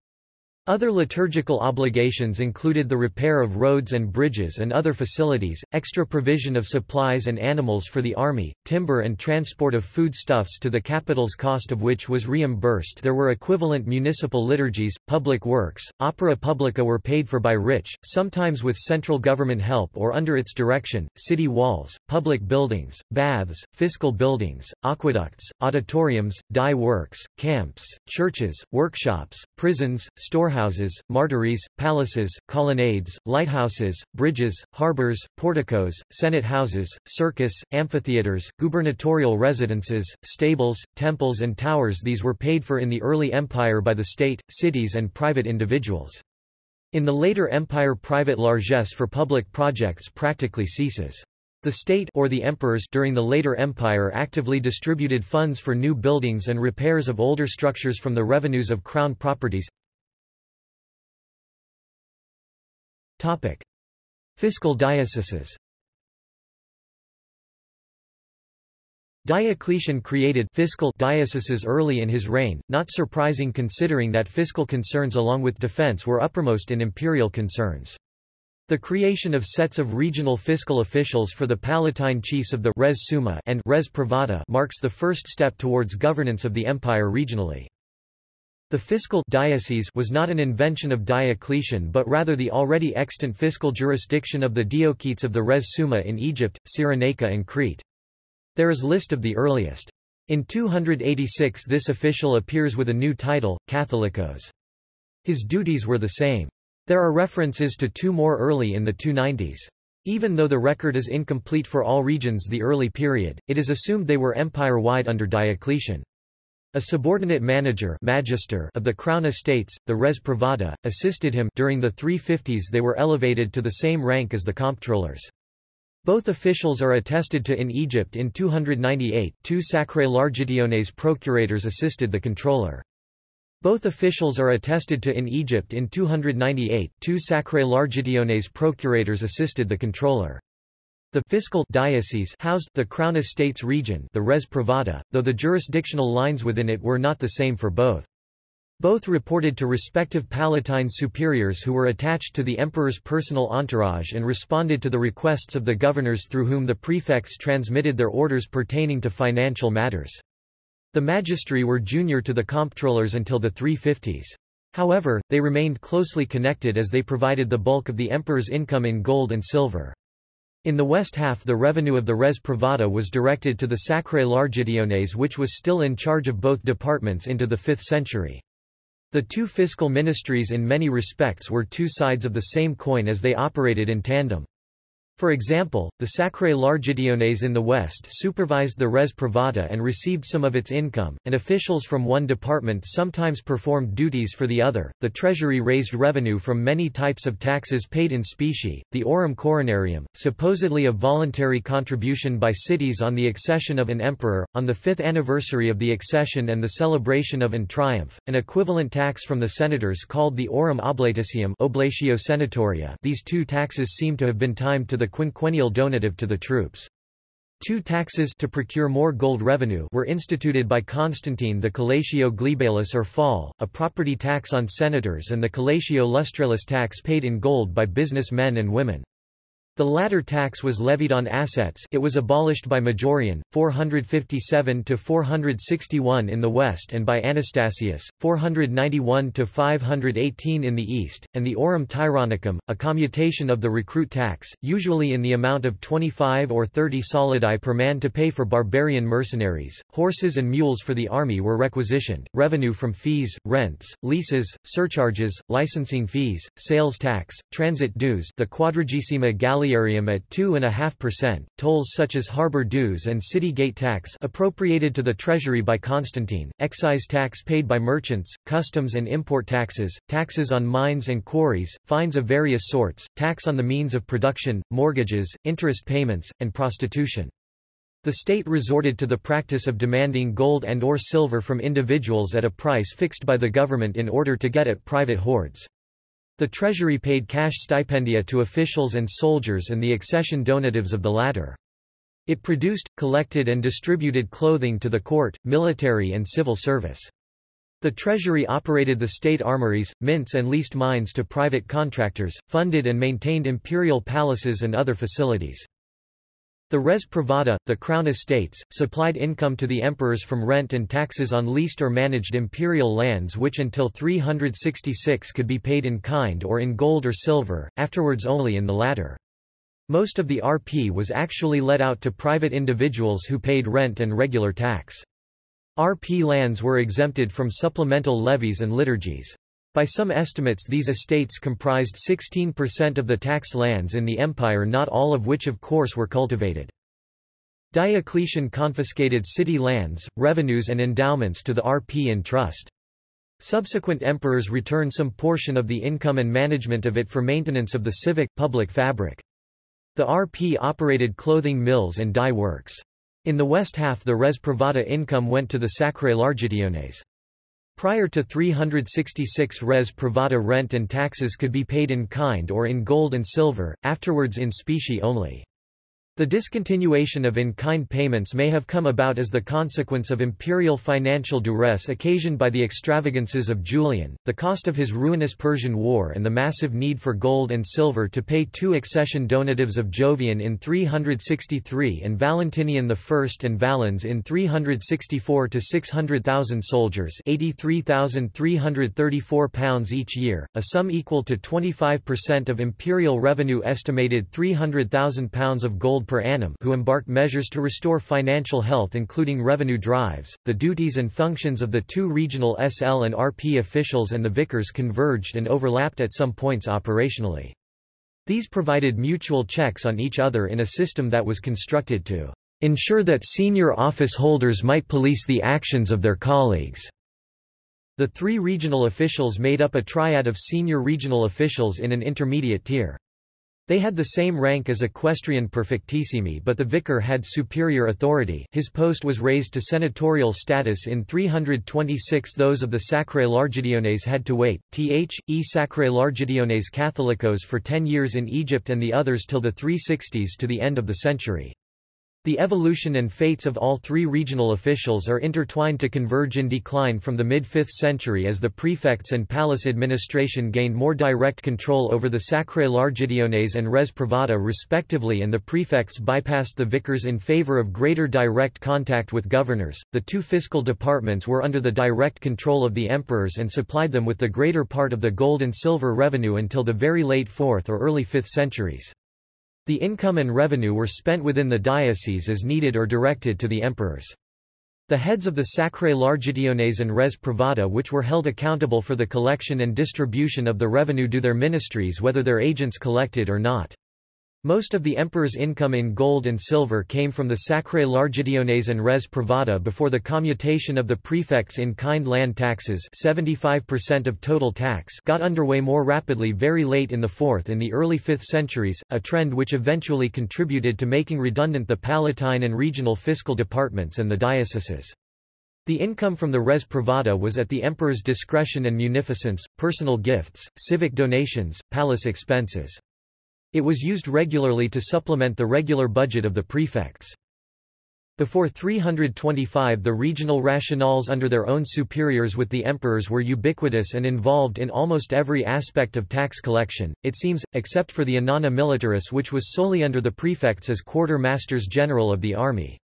Other liturgical obligations included the repair of roads and bridges and other facilities, extra provision of supplies and animals for the army, timber and transport of foodstuffs to the capital's cost of which was reimbursed. There were equivalent municipal liturgies, public works, opera publica were paid for by rich, sometimes with central government help or under its direction, city walls, public buildings, baths, fiscal buildings, aqueducts, auditoriums, dye works, camps, churches, workshops, prisons, store storehouses, martyries, palaces, colonnades, lighthouses, bridges, harbors, porticos, senate houses, circus, amphitheaters, gubernatorial residences, stables, temples and towers these were paid for in the early empire by the state, cities and private individuals. In the later empire private largesse for public projects practically ceases. The state or the emperors during the later empire actively distributed funds for new buildings and repairs of older structures from the revenues of crown properties. Topic. Fiscal dioceses Diocletian created fiscal dioceses early in his reign, not surprising considering that fiscal concerns along with defense were uppermost in imperial concerns. The creation of sets of regional fiscal officials for the Palatine chiefs of the res summa and res privata marks the first step towards governance of the empire regionally. The fiscal diocese was not an invention of Diocletian but rather the already extant fiscal jurisdiction of the diocetes of the res summa in Egypt, Cyrenaica and Crete. There is list of the earliest. In 286 this official appears with a new title, Catholicos. His duties were the same. There are references to two more early in the 290s. Even though the record is incomplete for all regions the early period, it is assumed they were empire-wide under Diocletian. A subordinate manager magister of the crown estates, the res privata, assisted him during the 350s they were elevated to the same rank as the comptrollers. Both officials are attested to in Egypt in 298 two sacrae largitiones procurators assisted the controller. Both officials are attested to in Egypt in 298 two sacrae largitiones procurators assisted the controller. The fiscal diocese housed the Crown Estates region the res privata, though the jurisdictional lines within it were not the same for both. Both reported to respective Palatine superiors who were attached to the emperor's personal entourage and responded to the requests of the governors through whom the prefects transmitted their orders pertaining to financial matters. The magistri were junior to the comptrollers until the 350s. However, they remained closely connected as they provided the bulk of the emperor's income in gold and silver. In the west half the revenue of the res privata was directed to the Sacrae Largitiones which was still in charge of both departments into the 5th century. The two fiscal ministries in many respects were two sides of the same coin as they operated in tandem. For example, the Sacrae Largitiones in the west supervised the res privata and received some of its income, and officials from one department sometimes performed duties for the other. The treasury raised revenue from many types of taxes paid in specie, the aurum coronarium, supposedly a voluntary contribution by cities on the accession of an emperor, on the fifth anniversary of the accession and the celebration of an triumph, an equivalent tax from the senators called the aurum oblaticium oblatio senatoria these two taxes seem to have been timed to the quinquennial donative to the troops. Two taxes to procure more gold revenue were instituted by Constantine the collatio glebalis or follis, a property tax on senators and the collatio lustralis tax paid in gold by businessmen and women. The latter tax was levied on assets it was abolished by Majorian, 457–461 in the west and by Anastasius, 491–518 in the east, and the aurum tyrannicum, a commutation of the recruit tax, usually in the amount of 25 or 30 solidi per man to pay for barbarian mercenaries, horses and mules for the army were requisitioned, revenue from fees, rents, leases, surcharges, licensing fees, sales tax, transit dues the quadragesima at 2.5%, tolls such as harbor dues and city gate tax appropriated to the treasury by Constantine, excise tax paid by merchants, customs and import taxes, taxes on mines and quarries, fines of various sorts, tax on the means of production, mortgages, interest payments, and prostitution. The state resorted to the practice of demanding gold and or silver from individuals at a price fixed by the government in order to get at private hoards. The treasury paid cash stipendia to officials and soldiers and the accession donatives of the latter. It produced, collected and distributed clothing to the court, military and civil service. The treasury operated the state armories, mints and leased mines to private contractors, funded and maintained imperial palaces and other facilities. The res privata, the crown estates, supplied income to the emperors from rent and taxes on leased or managed imperial lands which until 366 could be paid in kind or in gold or silver, afterwards only in the latter. Most of the RP was actually let out to private individuals who paid rent and regular tax. RP lands were exempted from supplemental levies and liturgies. By some estimates these estates comprised 16% of the taxed lands in the empire not all of which of course were cultivated. Diocletian confiscated city lands, revenues and endowments to the RP in trust. Subsequent emperors returned some portion of the income and management of it for maintenance of the civic, public fabric. The RP operated clothing mills and dye works. In the west half the res privata income went to the Sacrae Largitiones. Prior to 366 res privata rent and taxes could be paid in kind or in gold and silver, afterwards in specie only. The discontinuation of in-kind payments may have come about as the consequence of imperial financial duress occasioned by the extravagances of Julian, the cost of his ruinous Persian War and the massive need for gold and silver to pay two accession donatives of Jovian in 363 and Valentinian I and Valens in 364 to 600,000 soldiers 83,334 pounds each year, a sum equal to 25% of imperial revenue estimated 300,000 pounds of gold per annum who embarked measures to restore financial health including revenue drives. The duties and functions of the two regional SL and RP officials and the vicars converged and overlapped at some points operationally. These provided mutual checks on each other in a system that was constructed to ensure that senior office holders might police the actions of their colleagues. The three regional officials made up a triad of senior regional officials in an intermediate tier. They had the same rank as equestrian perfectissimi but the vicar had superior authority his post was raised to senatorial status in 326 those of the Sacrae Largitiones had to wait, th. e Sacrae Largitiones Catholicos for ten years in Egypt and the others till the 360s to the end of the century. The evolution and fates of all three regional officials are intertwined to converge in decline from the mid-5th century as the prefects and palace administration gained more direct control over the Sacrae Largitiones and Res Privata respectively and the prefects bypassed the vicars in favor of greater direct contact with governors. The two fiscal departments were under the direct control of the emperors and supplied them with the greater part of the gold and silver revenue until the very late 4th or early 5th centuries. The income and revenue were spent within the diocese as needed or directed to the emperors. The heads of the Sacrae Largitiones and Res Privata which were held accountable for the collection and distribution of the revenue do their ministries whether their agents collected or not. Most of the emperor's income in gold and silver came from the Sacrae Largitiones and Res Privata before the commutation of the prefects in kind land taxes 75% of total tax got underway more rapidly very late in the 4th in the early 5th centuries, a trend which eventually contributed to making redundant the Palatine and regional fiscal departments and the dioceses. The income from the res privata was at the emperor's discretion and munificence, personal gifts, civic donations, palace expenses. It was used regularly to supplement the regular budget of the prefects. Before 325 the regional rationales under their own superiors with the emperors were ubiquitous and involved in almost every aspect of tax collection, it seems, except for the annona militaris which was solely under the prefects as quarter-masters general of the army.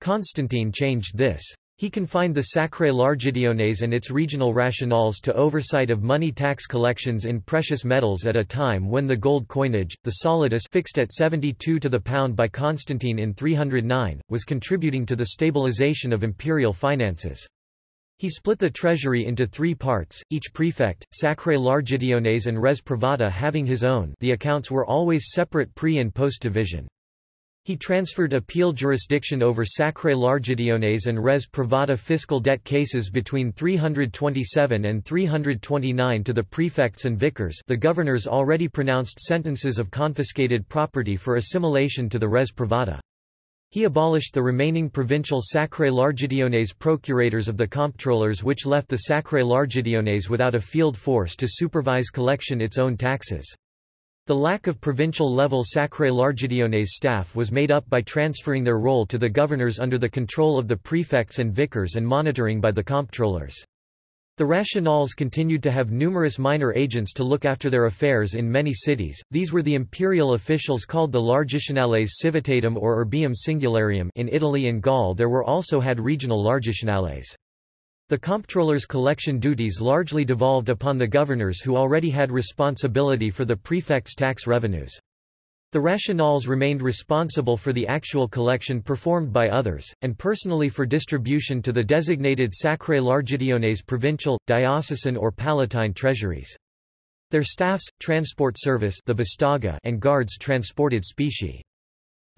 Constantine changed this. He confined the Sacrae Largitiones and its regional rationales to oversight of money tax collections in precious metals at a time when the gold coinage, the solidus fixed at 72 to the pound by Constantine in 309, was contributing to the stabilization of imperial finances. He split the treasury into three parts, each prefect, Sacrae Largitiones and Res Privata having his own the accounts were always separate pre- and post-division. He transferred appeal jurisdiction over Sacrae Largitiones and Res Privata fiscal debt cases between 327 and 329 to the prefects and vicars the governors already pronounced sentences of confiscated property for assimilation to the Res Privata. He abolished the remaining provincial Sacrae Largitiones procurators of the comptrollers which left the Sacrae Largitiones without a field force to supervise collection its own taxes. The lack of provincial-level Sacrae Largitiones staff was made up by transferring their role to the governors under the control of the prefects and vicars and monitoring by the comptrollers. The rationales continued to have numerous minor agents to look after their affairs in many cities, these were the imperial officials called the Largitionales Civitatum or Urbium Singularium in Italy and Gaul there were also had regional Largitionales. The comptroller's collection duties largely devolved upon the governors who already had responsibility for the prefect's tax revenues. The rationales remained responsible for the actual collection performed by others, and personally for distribution to the designated Sacrae Largitiones provincial, diocesan or palatine treasuries. Their staffs, transport service the Bastaga and guards transported specie.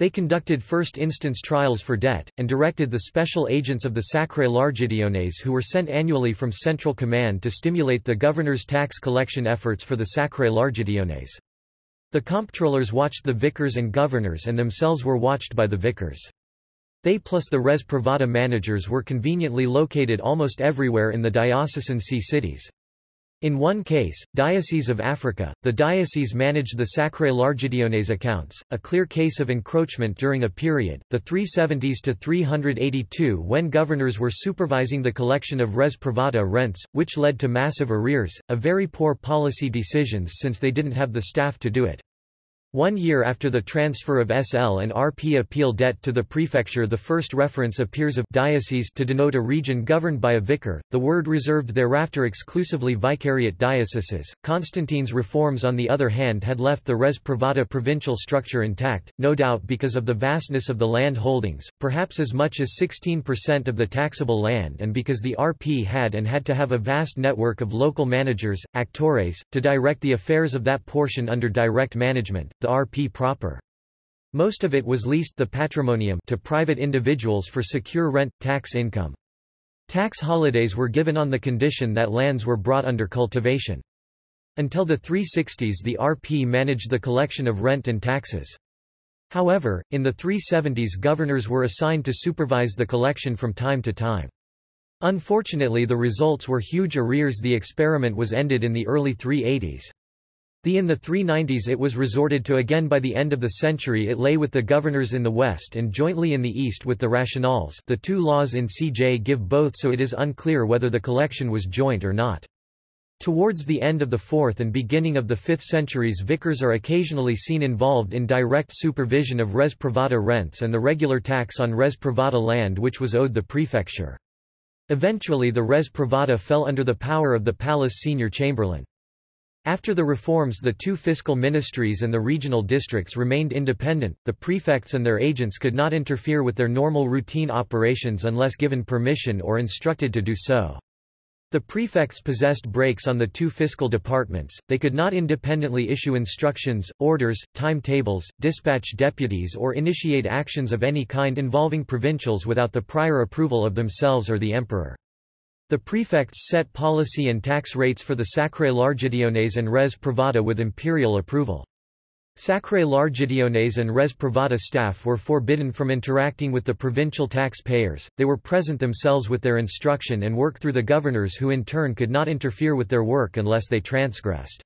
They conducted first-instance trials for debt, and directed the special agents of the Sacrae Largitiones who were sent annually from Central Command to stimulate the governor's tax collection efforts for the Sacrae Largitiones. The comptrollers watched the vicars and governors and themselves were watched by the vicars. They plus the res privata managers were conveniently located almost everywhere in the diocesan see cities. In one case, Diocese of Africa, the diocese managed the Sacrae Largitiones accounts, a clear case of encroachment during a period, the 370s to 382 when governors were supervising the collection of res privata rents, which led to massive arrears, a very poor policy decisions since they didn't have the staff to do it. One year after the transfer of SL and RP appeal debt to the prefecture the first reference appears of diocese to denote a region governed by a vicar, the word reserved thereafter exclusively vicariate dioceses. Constantine's reforms on the other hand had left the res privata provincial structure intact, no doubt because of the vastness of the land holdings, perhaps as much as 16% of the taxable land and because the RP had and had to have a vast network of local managers, actores, to direct the affairs of that portion under direct management the RP proper. Most of it was leased the patrimonium to private individuals for secure rent, tax income. Tax holidays were given on the condition that lands were brought under cultivation. Until the 360s the RP managed the collection of rent and taxes. However, in the 370s governors were assigned to supervise the collection from time to time. Unfortunately the results were huge arrears the experiment was ended in the early 380s. The in the 390s it was resorted to again by the end of the century it lay with the governors in the west and jointly in the east with the rationales the two laws in CJ give both so it is unclear whether the collection was joint or not. Towards the end of the 4th and beginning of the 5th centuries vicars are occasionally seen involved in direct supervision of res privata rents and the regular tax on res privata land which was owed the prefecture. Eventually the res privata fell under the power of the palace senior chamberlain. After the reforms the two fiscal ministries and the regional districts remained independent, the prefects and their agents could not interfere with their normal routine operations unless given permission or instructed to do so. The prefects possessed brakes on the two fiscal departments, they could not independently issue instructions, orders, timetables, dispatch deputies or initiate actions of any kind involving provincials without the prior approval of themselves or the emperor. The prefects set policy and tax rates for the Sacrae Largitiones and Res Privata with imperial approval. Sacrae Largitiones and Res Privata staff were forbidden from interacting with the provincial taxpayers, they were present themselves with their instruction and work through the governors who in turn could not interfere with their work unless they transgressed.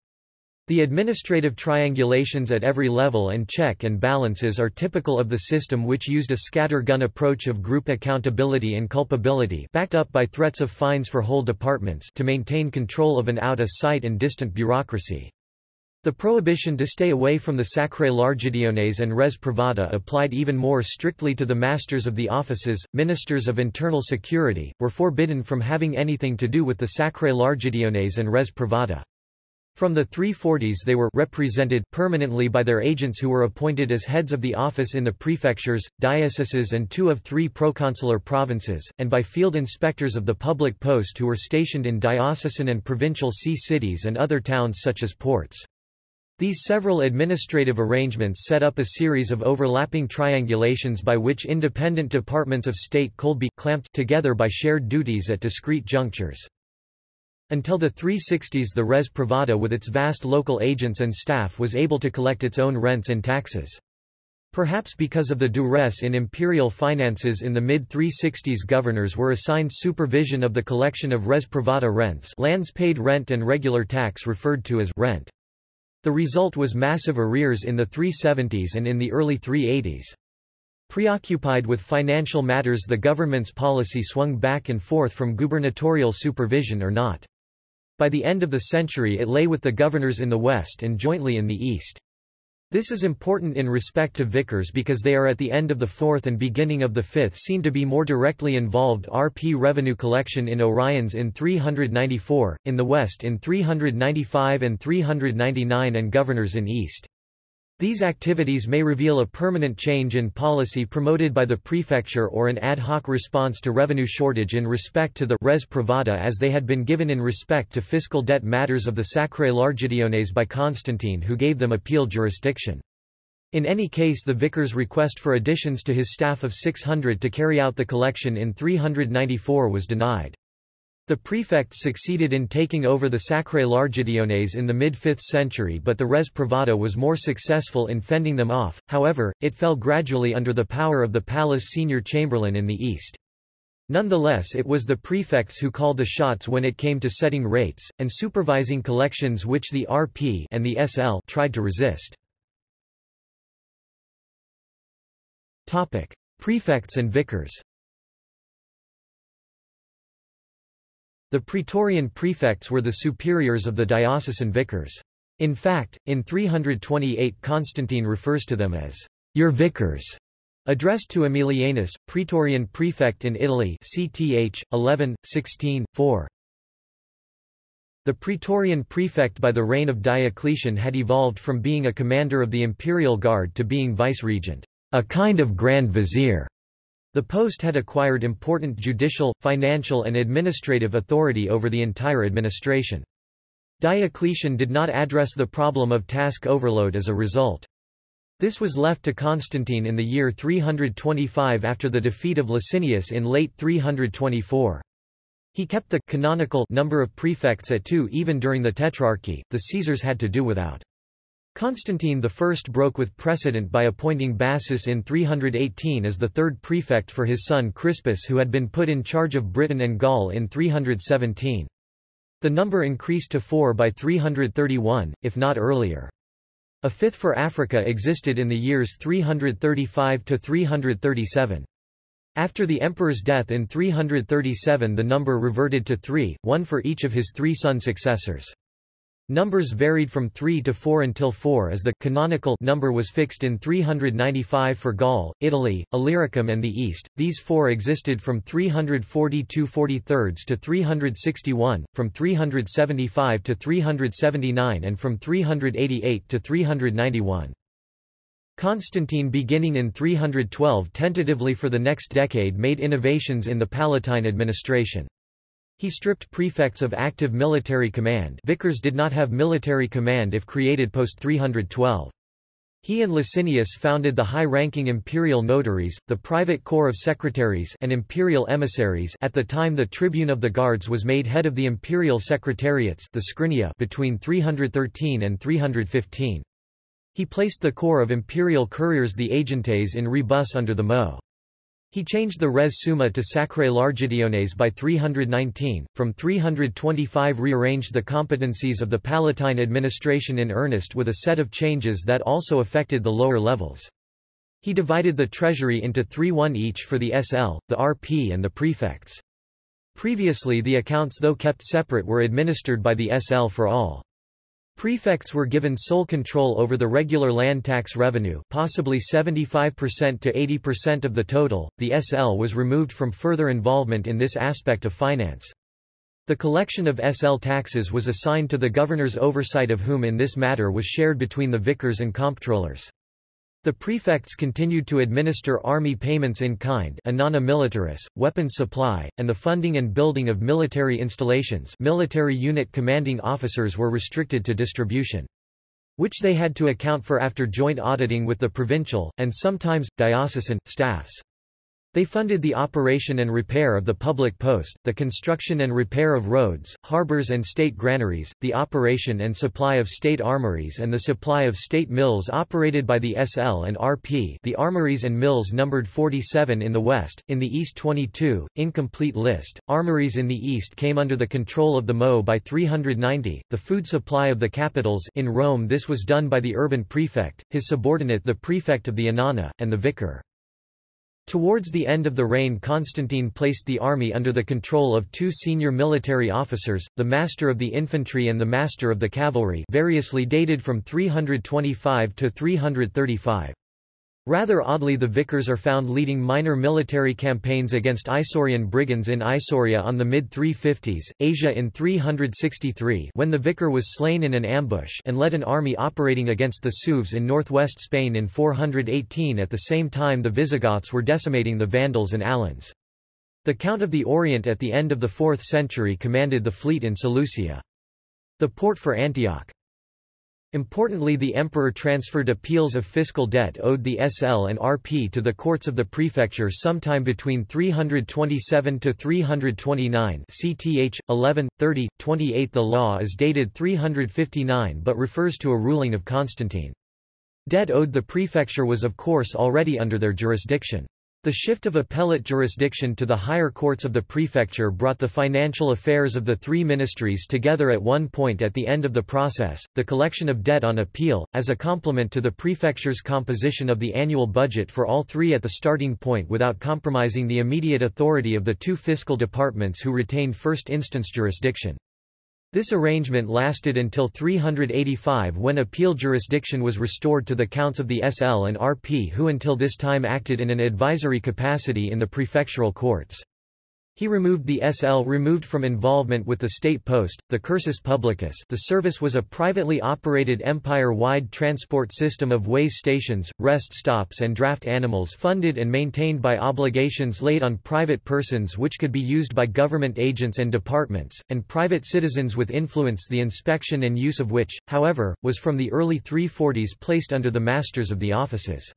The administrative triangulations at every level and check and balances are typical of the system which used a scatter-gun approach of group accountability and culpability backed up by threats of fines for whole departments to maintain control of an out-of-sight and distant bureaucracy. The prohibition to stay away from the Sacrae Largitiones and Res Privata applied even more strictly to the masters of the offices, ministers of internal security, were forbidden from having anything to do with the Sacrae Largitiones and Res Privata. From the 340s they were represented permanently by their agents who were appointed as heads of the office in the prefectures, dioceses and two of three proconsular provinces, and by field inspectors of the public post who were stationed in diocesan and provincial see cities and other towns such as ports. These several administrative arrangements set up a series of overlapping triangulations by which independent departments of state could be clamped together by shared duties at discrete junctures. Until the 360s the res privata with its vast local agents and staff was able to collect its own rents and taxes. Perhaps because of the duress in imperial finances in the mid-360s governors were assigned supervision of the collection of res privata rents lands paid rent and regular tax referred to as rent. The result was massive arrears in the 370s and in the early 380s. Preoccupied with financial matters the government's policy swung back and forth from gubernatorial supervision or not. By the end of the century it lay with the governors in the west and jointly in the east. This is important in respect to vicars because they are at the end of the fourth and beginning of the fifth seen to be more directly involved RP revenue collection in Oriens in 394, in the west in 395 and 399 and governors in east. These activities may reveal a permanent change in policy promoted by the prefecture or an ad hoc response to revenue shortage in respect to the res privata as they had been given in respect to fiscal debt matters of the Sacrae Largitiones by Constantine who gave them appeal jurisdiction. In any case the vicar's request for additions to his staff of 600 to carry out the collection in 394 was denied. The prefects succeeded in taking over the Sacrae Largitiones in the mid-5th century but the res privata was more successful in fending them off, however, it fell gradually under the power of the palace senior chamberlain in the east. Nonetheless it was the prefects who called the shots when it came to setting rates, and supervising collections which the RP and the SL tried to resist. Prefects and vicars The praetorian prefects were the superiors of the diocesan vicars. In fact, in 328 Constantine refers to them as your vicars, addressed to Aemilianus, praetorian prefect in Italy CTH, 11, 16, 4. The praetorian prefect by the reign of Diocletian had evolved from being a commander of the imperial guard to being vice-regent, a kind of grand vizier. The post had acquired important judicial, financial and administrative authority over the entire administration. Diocletian did not address the problem of task overload as a result. This was left to Constantine in the year 325 after the defeat of Licinius in late 324. He kept the canonical number of prefects at two even during the Tetrarchy, the Caesars had to do without. Constantine I broke with precedent by appointing Bassus in 318 as the third prefect for his son Crispus who had been put in charge of Britain and Gaul in 317. The number increased to four by 331, if not earlier. A fifth for Africa existed in the years 335 to 337. After the emperor's death in 337 the number reverted to three, one for each of his three son successors. Numbers varied from 3 to 4 until 4 as the canonical number was fixed in 395 for Gaul, Italy, Illyricum and the East. These four existed from 342 43 to 361, from 375 to 379 and from 388 to 391. Constantine beginning in 312 tentatively for the next decade made innovations in the Palatine administration. He stripped prefects of active military command vicars did not have military command if created post 312. He and Licinius founded the high-ranking imperial notaries, the private corps of secretaries and imperial emissaries at the time the tribune of the guards was made head of the imperial secretariats the scrinia between 313 and 315. He placed the corps of imperial couriers the agentes in rebus under the Mo. He changed the res summa to sacrae largitiones by 319, from 325 rearranged the competencies of the Palatine administration in earnest with a set of changes that also affected the lower levels. He divided the treasury into three one each for the SL, the RP and the prefects. Previously the accounts though kept separate were administered by the SL for all. Prefects were given sole control over the regular land tax revenue possibly 75% to 80% of the total, the SL was removed from further involvement in this aspect of finance. The collection of SL taxes was assigned to the governor's oversight of whom in this matter was shared between the vicars and comptrollers. The prefects continued to administer army payments in kind militaris, weapons supply, and the funding and building of military installations military unit commanding officers were restricted to distribution. Which they had to account for after joint auditing with the provincial, and sometimes, diocesan, staffs. They funded the operation and repair of the public post, the construction and repair of roads, harbors and state granaries, the operation and supply of state armories and the supply of state mills operated by the SL and RP the armories and mills numbered 47 in the west, in the east 22, incomplete list. Armories in the east came under the control of the MO by 390, the food supply of the capitals in Rome this was done by the urban prefect, his subordinate the prefect of the Annona, and the vicar. Towards the end of the reign Constantine placed the army under the control of two senior military officers, the Master of the Infantry and the Master of the Cavalry variously dated from 325 to 335. Rather oddly the vicars are found leading minor military campaigns against Isaurian brigands in Isauria on the mid-350s, Asia in 363 when the vicar was slain in an ambush and led an army operating against the Sueves in northwest Spain in 418 at the same time the Visigoths were decimating the Vandals and Alans. The Count of the Orient at the end of the 4th century commanded the fleet in Seleucia. The port for Antioch. Importantly the emperor transferred appeals of fiscal debt owed the SL and RP to the courts of the prefecture sometime between 327 to 329 CTH 11 30 28 The law is dated 359 but refers to a ruling of Constantine. Debt owed the prefecture was of course already under their jurisdiction. The shift of appellate jurisdiction to the higher courts of the prefecture brought the financial affairs of the three ministries together at one point at the end of the process, the collection of debt on appeal, as a complement to the prefecture's composition of the annual budget for all three at the starting point without compromising the immediate authority of the two fiscal departments who retained first instance jurisdiction. This arrangement lasted until 385 when appeal jurisdiction was restored to the counts of the SL and RP who until this time acted in an advisory capacity in the prefectural courts. He removed the SL removed from involvement with the state post, the cursus publicus the service was a privately operated empire-wide transport system of ways stations, rest stops and draft animals funded and maintained by obligations laid on private persons which could be used by government agents and departments, and private citizens with influence the inspection and use of which, however, was from the early 340s placed under the masters of the offices.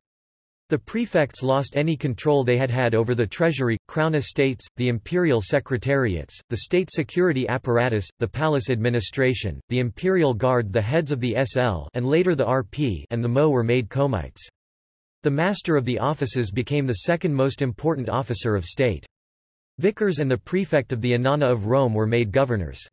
The prefects lost any control they had had over the treasury, crown estates, the imperial secretariats, the state security apparatus, the palace administration, the imperial guard the heads of the SL and later the RP and the MO were made comites. The master of the offices became the second most important officer of state. Vicars and the prefect of the Annona of Rome were made governors.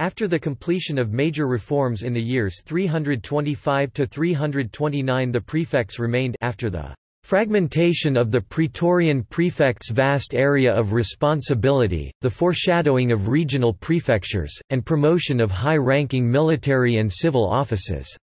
After the completion of major reforms in the years 325 to 329 the prefects remained after the fragmentation of the Praetorian prefect's vast area of responsibility, the foreshadowing of regional prefectures, and promotion of high-ranking military and civil offices.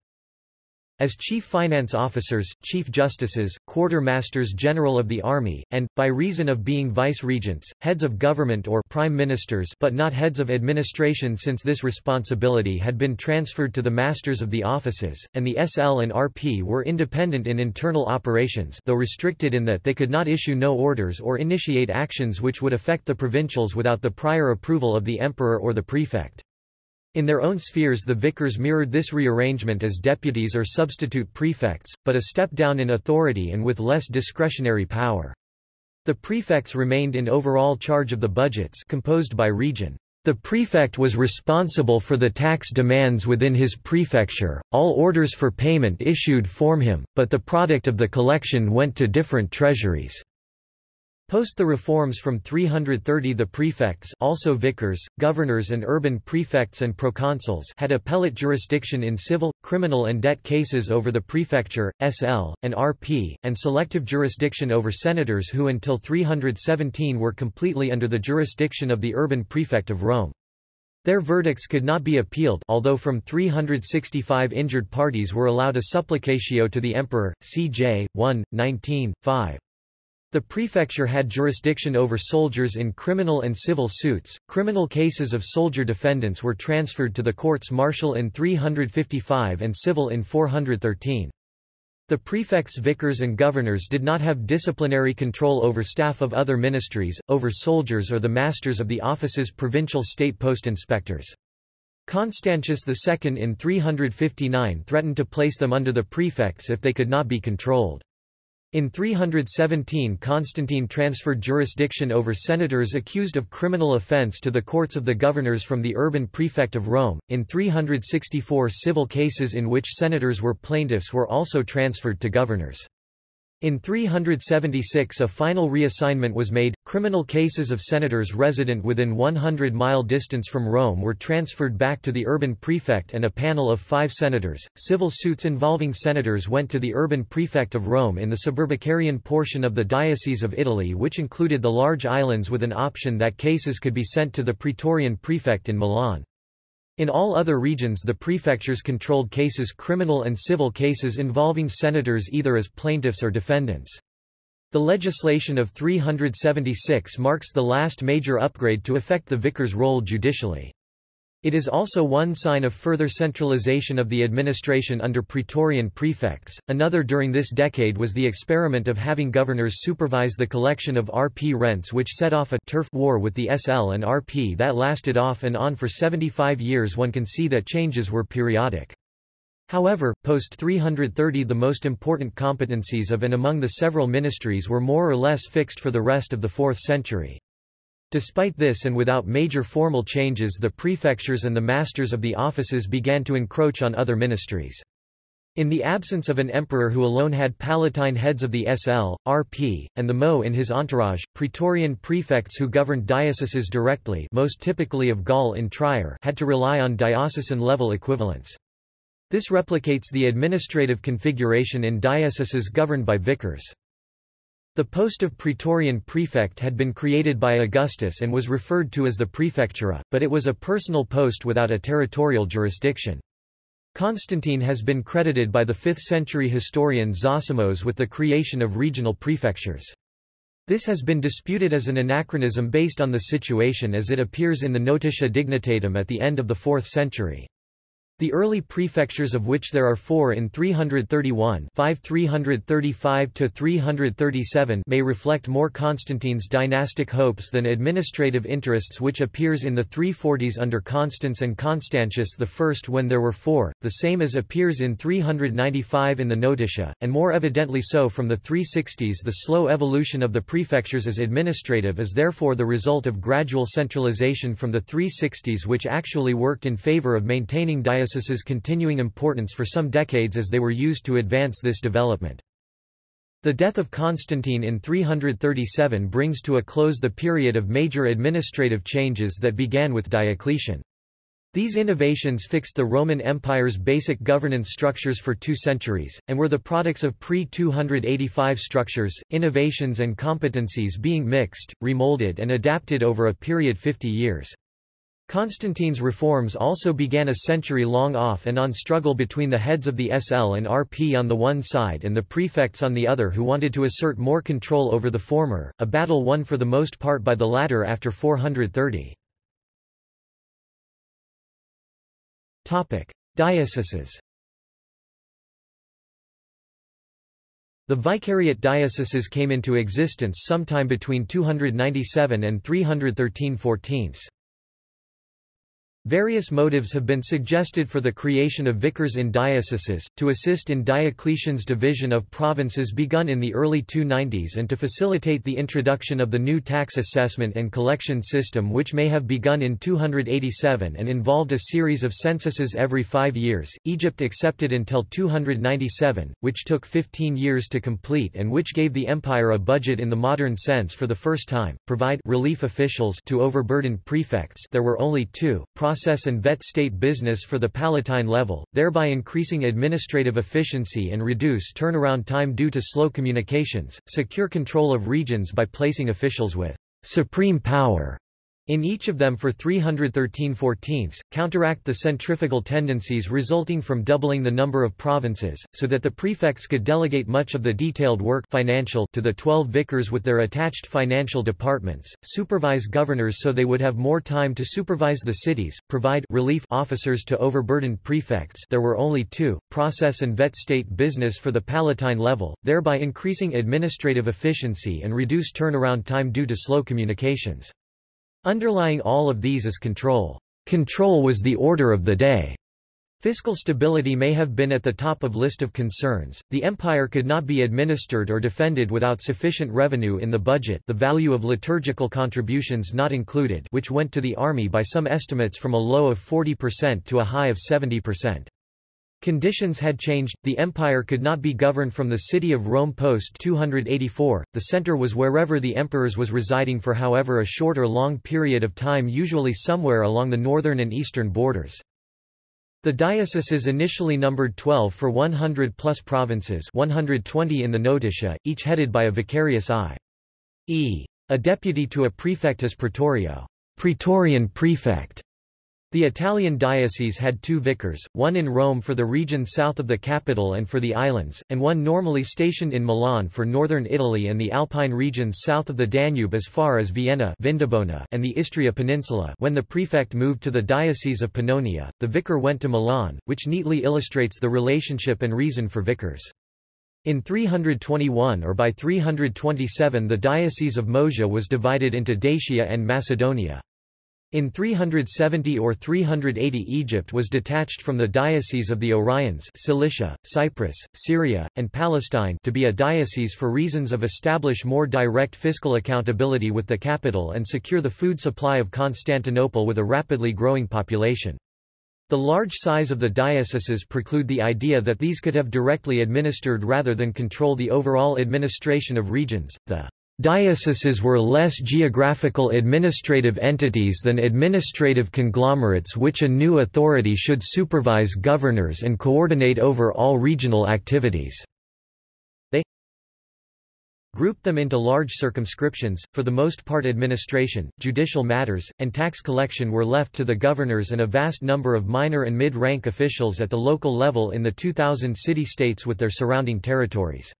As chief finance officers, chief justices, quartermasters general of the army, and, by reason of being vice-regents, heads of government or prime ministers but not heads of administration since this responsibility had been transferred to the masters of the offices, and the SL and RP were independent in internal operations though restricted in that they could not issue no orders or initiate actions which would affect the provincials without the prior approval of the emperor or the prefect. In their own spheres the vicars mirrored this rearrangement as deputies or substitute prefects, but a step down in authority and with less discretionary power. The prefects remained in overall charge of the budgets composed by region. The prefect was responsible for the tax demands within his prefecture, all orders for payment issued form him, but the product of the collection went to different treasuries. Post the reforms from 330 the prefects also vicars, governors and urban prefects and proconsuls had appellate jurisdiction in civil, criminal and debt cases over the prefecture, SL, and RP, and selective jurisdiction over senators who until 317 were completely under the jurisdiction of the urban prefect of Rome. Their verdicts could not be appealed although from 365 injured parties were allowed a supplicatio to the emperor, CJ, 1, 19, 5. The prefecture had jurisdiction over soldiers in criminal and civil suits. Criminal cases of soldier defendants were transferred to the courts martial in 355 and civil in 413. The prefects vicars and governors did not have disciplinary control over staff of other ministries, over soldiers or the masters of the office's provincial state post inspectors. Constantius II in 359 threatened to place them under the prefects if they could not be controlled. In 317 Constantine transferred jurisdiction over senators accused of criminal offense to the courts of the governors from the urban prefect of Rome. In 364 civil cases in which senators were plaintiffs were also transferred to governors. In 376 a final reassignment was made, criminal cases of senators resident within 100-mile distance from Rome were transferred back to the urban prefect and a panel of five senators. Civil suits involving senators went to the urban prefect of Rome in the suburbicarian portion of the Diocese of Italy which included the large islands with an option that cases could be sent to the praetorian prefect in Milan. In all other regions the prefectures controlled cases criminal and civil cases involving senators either as plaintiffs or defendants. The legislation of 376 marks the last major upgrade to affect the vicar's role judicially. It is also one sign of further centralization of the administration under Praetorian prefects. Another during this decade was the experiment of having governors supervise the collection of RP rents, which set off a turf war with the SL and RP that lasted off and on for 75 years. One can see that changes were periodic. However, post 330 the most important competencies of and among the several ministries were more or less fixed for the rest of the 4th century. Despite this and without major formal changes the prefectures and the masters of the offices began to encroach on other ministries. In the absence of an emperor who alone had palatine heads of the SL, RP, and the MO in his entourage, praetorian prefects who governed dioceses directly most typically of Gaul in Trier had to rely on diocesan-level equivalents. This replicates the administrative configuration in dioceses governed by vicars. The post of Praetorian prefect had been created by Augustus and was referred to as the prefectura, but it was a personal post without a territorial jurisdiction. Constantine has been credited by the 5th-century historian Zosimos with the creation of regional prefectures. This has been disputed as an anachronism based on the situation as it appears in the Notitia Dignitatum at the end of the 4th century. The early prefectures of which there are four in 331 5 335 may reflect more Constantine's dynastic hopes than administrative interests which appears in the 340s under Constans and Constantius I when there were four, the same as appears in 395 in the Notitia, and more evidently so from the 360s the slow evolution of the prefectures as administrative is therefore the result of gradual centralization from the 360s which actually worked in favor of maintaining diocesan continuing importance for some decades as they were used to advance this development. The death of Constantine in 337 brings to a close the period of major administrative changes that began with Diocletian. These innovations fixed the Roman Empire's basic governance structures for two centuries, and were the products of pre-285 structures, innovations and competencies being mixed, remolded and adapted over a period 50 years. Constantine's reforms also began a century-long off-and-on struggle between the heads of the SL and RP on the one side and the prefects on the other who wanted to assert more control over the former, a battle won for the most part by the latter after 430. Dioceses The vicariate dioceses came into existence sometime between 297 and 313 14. Various motives have been suggested for the creation of vicars in dioceses, to assist in Diocletian's division of provinces begun in the early 290s and to facilitate the introduction of the new tax assessment and collection system which may have begun in 287 and involved a series of censuses every five years, Egypt accepted until 297, which took 15 years to complete and which gave the empire a budget in the modern sense for the first time, provide relief officials to overburdened prefects. There were only two, process and vet state business for the Palatine level, thereby increasing administrative efficiency and reduce turnaround time due to slow communications, secure control of regions by placing officials with supreme power in each of them for 313 14 counteract the centrifugal tendencies resulting from doubling the number of provinces, so that the prefects could delegate much of the detailed work financial to the 12 vicars with their attached financial departments, supervise governors so they would have more time to supervise the cities, provide relief officers to overburdened prefects there were only two, process and vet state business for the Palatine level, thereby increasing administrative efficiency and reduce turnaround time due to slow communications. Underlying all of these is control. Control was the order of the day. Fiscal stability may have been at the top of list of concerns. The empire could not be administered or defended without sufficient revenue in the budget, the value of liturgical contributions not included, which went to the army by some estimates from a low of 40% to a high of 70%. Conditions had changed, the empire could not be governed from the city of Rome post 284, the center was wherever the emperors was residing for however a short or long period of time usually somewhere along the northern and eastern borders. The dioceses initially numbered 12 for 100 plus provinces 120 in the notitia, each headed by a vicarius i.e. a deputy to a praefectus praetorio praetorian prefect", the Italian diocese had two vicars, one in Rome for the region south of the capital and for the islands, and one normally stationed in Milan for northern Italy and the Alpine regions south of the Danube as far as Vienna Vindobona and the Istria Peninsula when the prefect moved to the Diocese of Pannonia, the vicar went to Milan, which neatly illustrates the relationship and reason for vicars. In 321 or by 327 the Diocese of Moesia was divided into Dacia and Macedonia. In 370 or 380 Egypt was detached from the diocese of the Oriens Cilicia, Cyprus, Syria, and Palestine to be a diocese for reasons of establish more direct fiscal accountability with the capital and secure the food supply of Constantinople with a rapidly growing population. The large size of the dioceses preclude the idea that these could have directly administered rather than control the overall administration of regions. The Dioceses were less geographical administrative entities than administrative conglomerates which a new authority should supervise governors and coordinate over all regional activities. They grouped them into large circumscriptions, for the most part administration, judicial matters, and tax collection were left to the governors and a vast number of minor and mid-rank officials at the local level in the 2,000 city-states with their surrounding territories.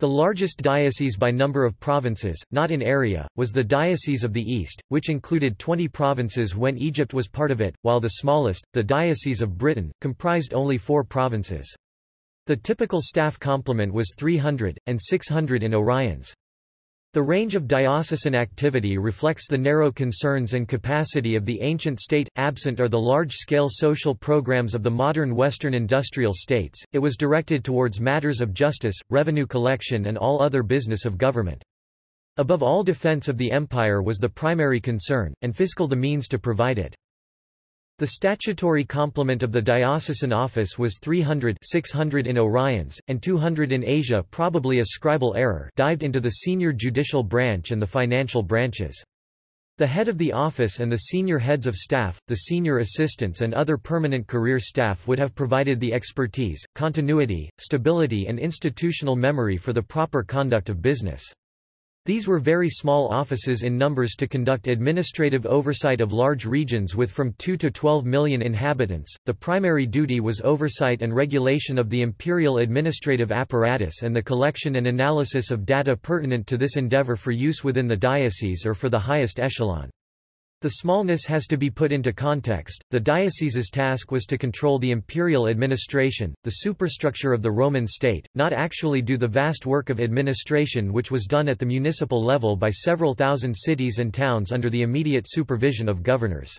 The largest diocese by number of provinces, not in area, was the Diocese of the East, which included 20 provinces when Egypt was part of it, while the smallest, the Diocese of Britain, comprised only four provinces. The typical staff complement was 300, and 600 in Oriens. The range of diocesan activity reflects the narrow concerns and capacity of the ancient state. Absent are the large scale social programs of the modern Western industrial states, it was directed towards matters of justice, revenue collection, and all other business of government. Above all defense of the empire was the primary concern, and fiscal the means to provide it. The statutory complement of the diocesan office was 300 600 in Oriens, and 200 in Asia probably a scribal error dived into the senior judicial branch and the financial branches. The head of the office and the senior heads of staff, the senior assistants and other permanent career staff would have provided the expertise, continuity, stability and institutional memory for the proper conduct of business. These were very small offices in numbers to conduct administrative oversight of large regions with from 2 to 12 million inhabitants. The primary duty was oversight and regulation of the imperial administrative apparatus and the collection and analysis of data pertinent to this endeavor for use within the diocese or for the highest echelon. The smallness has to be put into context. The diocese's task was to control the imperial administration, the superstructure of the Roman state, not actually do the vast work of administration which was done at the municipal level by several thousand cities and towns under the immediate supervision of governors.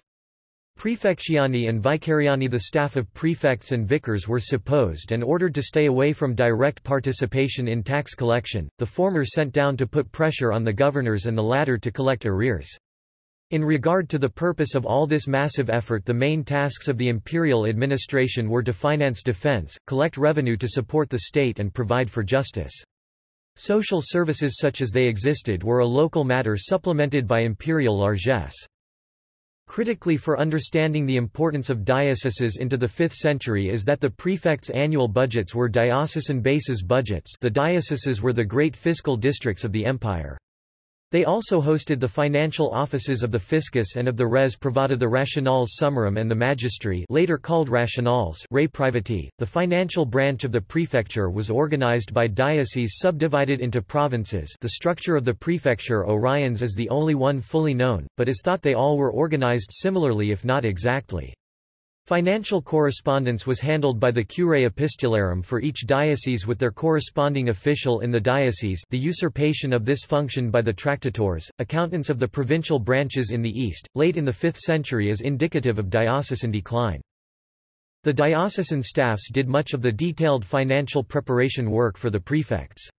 Prefectiani and vicariani the staff of prefects and vicars were supposed and ordered to stay away from direct participation in tax collection, the former sent down to put pressure on the governors and the latter to collect arrears. In regard to the purpose of all this massive effort the main tasks of the imperial administration were to finance defense, collect revenue to support the state and provide for justice. Social services such as they existed were a local matter supplemented by imperial largesse. Critically for understanding the importance of dioceses into the 5th century is that the prefects' annual budgets were diocesan bases budgets the dioceses were the great fiscal districts of the empire. They also hosted the financial offices of the fiscus and of the res privata the rationales summarum and the magistri later called rationales re privati. .The financial branch of the prefecture was organized by dioceses subdivided into provinces the structure of the prefecture Oriens is the only one fully known, but is thought they all were organized similarly if not exactly. Financial correspondence was handled by the curae epistularum for each diocese with their corresponding official in the diocese the usurpation of this function by the tractators, accountants of the provincial branches in the east, late in the 5th century is indicative of diocesan decline. The diocesan staffs did much of the detailed financial preparation work for the prefects.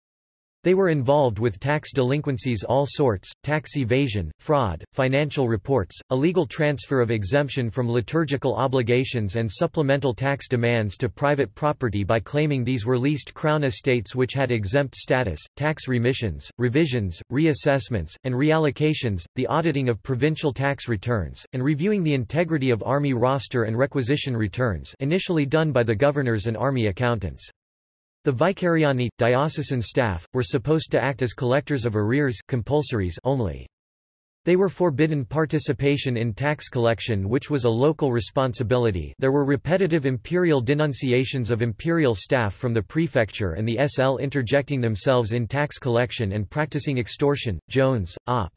They were involved with tax delinquencies all sorts, tax evasion, fraud, financial reports, illegal transfer of exemption from liturgical obligations and supplemental tax demands to private property by claiming these were leased crown estates which had exempt status, tax remissions, revisions, reassessments, and reallocations, the auditing of provincial tax returns, and reviewing the integrity of army roster and requisition returns initially done by the governors and army accountants. The vicariani, diocesan staff, were supposed to act as collectors of arrears compulsories only. They were forbidden participation in tax collection which was a local responsibility there were repetitive imperial denunciations of imperial staff from the prefecture and the SL interjecting themselves in tax collection and practicing extortion. Jones, Op.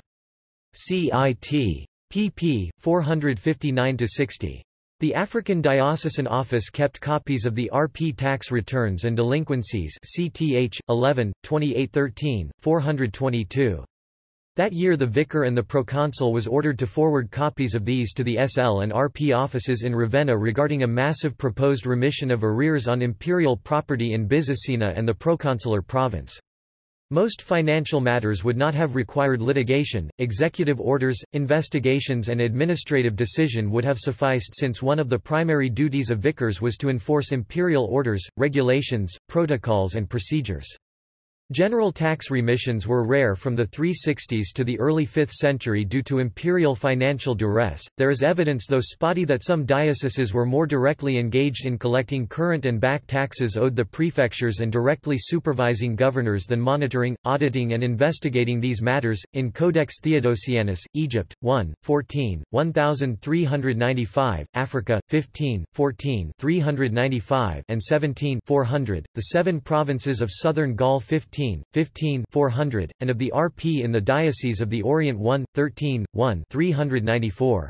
CIT. pp. 459-60. The African Diocesan Office kept copies of the RP tax returns and delinquencies CTH 11 2813 422. That year the vicar and the proconsul was ordered to forward copies of these to the SL and RP offices in Ravenna regarding a massive proposed remission of arrears on imperial property in Byzacena and the proconsular province. Most financial matters would not have required litigation, executive orders, investigations and administrative decision would have sufficed since one of the primary duties of vicars was to enforce imperial orders, regulations, protocols and procedures. General tax remissions were rare from the 360s to the early 5th century due to imperial financial duress. There is evidence though spotty that some dioceses were more directly engaged in collecting current and back taxes owed the prefectures and directly supervising governors than monitoring, auditing and investigating these matters. In Codex Theodosianus, Egypt 1, 14, 1395, Africa 15, 14, 395 and 17, 400, the seven provinces of southern Gaul 15 15, 15 400, and of the RP in the Diocese of the Orient 1, 13, 1 394.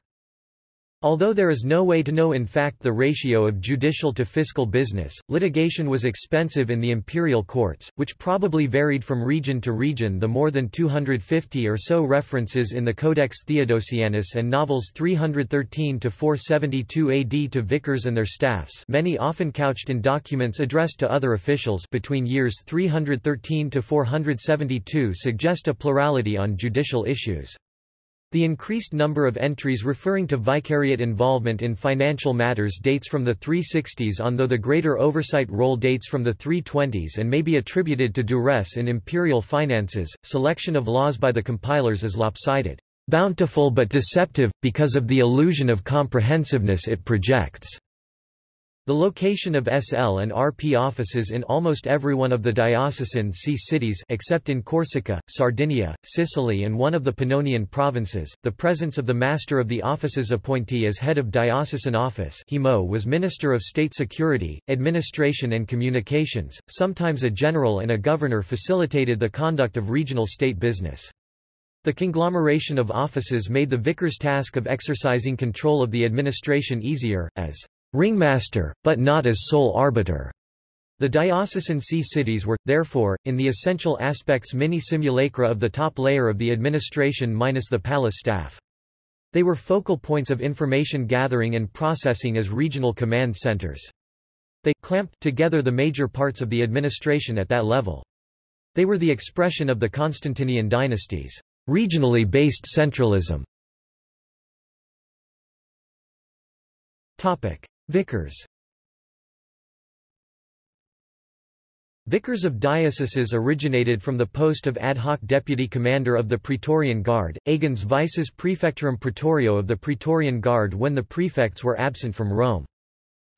Although there is no way to know in fact the ratio of judicial to fiscal business, litigation was expensive in the imperial courts, which probably varied from region to region the more than 250 or so references in the Codex Theodosianus and novels 313-472 AD to vicars and their staffs many often couched in documents addressed to other officials between years 313-472 suggest a plurality on judicial issues. The increased number of entries referring to vicariate involvement in financial matters dates from the 360s on though the greater oversight role dates from the 320s and may be attributed to duress in imperial finances. Selection of laws by the compilers is lopsided, bountiful but deceptive, because of the illusion of comprehensiveness it projects. The location of SL and RP offices in almost every one of the diocesan see cities except in Corsica, Sardinia, Sicily and one of the Pannonian provinces, the presence of the Master of the Office's appointee as head of diocesan office HIMO was Minister of State Security, Administration and Communications, sometimes a general and a governor facilitated the conduct of regional state business. The conglomeration of offices made the vicar's task of exercising control of the administration easier, as ringmaster, but not as sole arbiter. The diocesan see cities were, therefore, in the essential aspects mini-simulacra of the top layer of the administration minus the palace staff. They were focal points of information gathering and processing as regional command centers. They clamped together the major parts of the administration at that level. They were the expression of the Constantinian dynasties, regionally based centralism. Topic: Vicars Vicars of dioceses originated from the post of ad hoc deputy commander of the Praetorian Guard, agens vices praefectorum praetorio of the Praetorian Guard when the prefects were absent from Rome.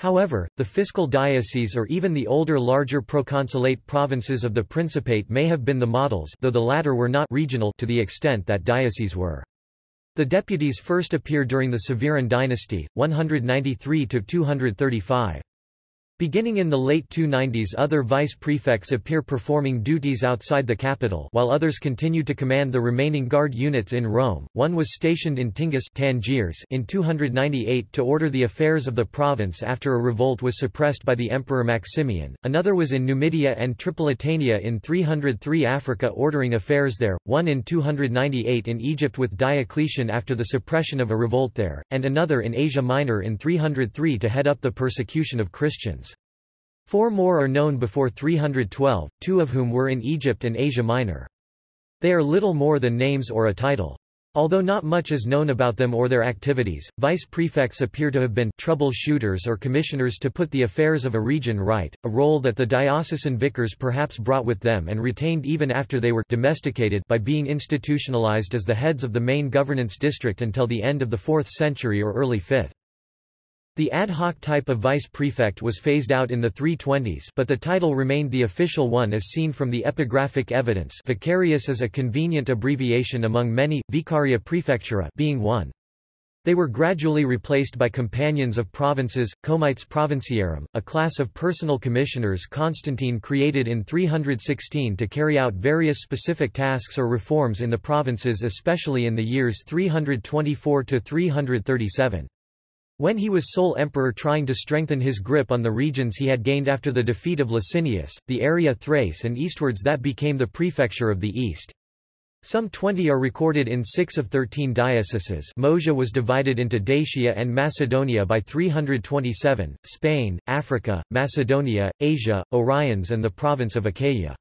However, the fiscal diocese or even the older larger proconsulate provinces of the Principate may have been the models though the latter were not regional to the extent that dioceses were. The deputies first appear during the Severan dynasty, 193–235. Beginning in the late 290s other vice prefects appear performing duties outside the capital while others continue to command the remaining guard units in Rome. One was stationed in Tingis Tangiers in 298 to order the affairs of the province after a revolt was suppressed by the Emperor Maximian, another was in Numidia and Tripolitania in 303 Africa ordering affairs there, one in 298 in Egypt with Diocletian after the suppression of a revolt there, and another in Asia Minor in 303 to head up the persecution of Christians. Four more are known before 312, two of whom were in Egypt and Asia Minor. They are little more than names or a title. Although not much is known about them or their activities, vice prefects appear to have been troubleshooters or commissioners to put the affairs of a region right, a role that the diocesan vicars perhaps brought with them and retained even after they were domesticated by being institutionalized as the heads of the main governance district until the end of the 4th century or early 5th. The ad hoc type of vice prefect was phased out in the 320s but the title remained the official one as seen from the epigraphic evidence vicarius is a convenient abbreviation among many, vicaria praefectura being one. They were gradually replaced by companions of provinces, comites provinciarum, a class of personal commissioners Constantine created in 316 to carry out various specific tasks or reforms in the provinces especially in the years 324–337. When he was sole emperor trying to strengthen his grip on the regions he had gained after the defeat of Licinius, the area Thrace and eastwards that became the prefecture of the east. Some 20 are recorded in six of 13 dioceses Moesia was divided into Dacia and Macedonia by 327, Spain, Africa, Macedonia, Asia, Oriens and the province of Achaia.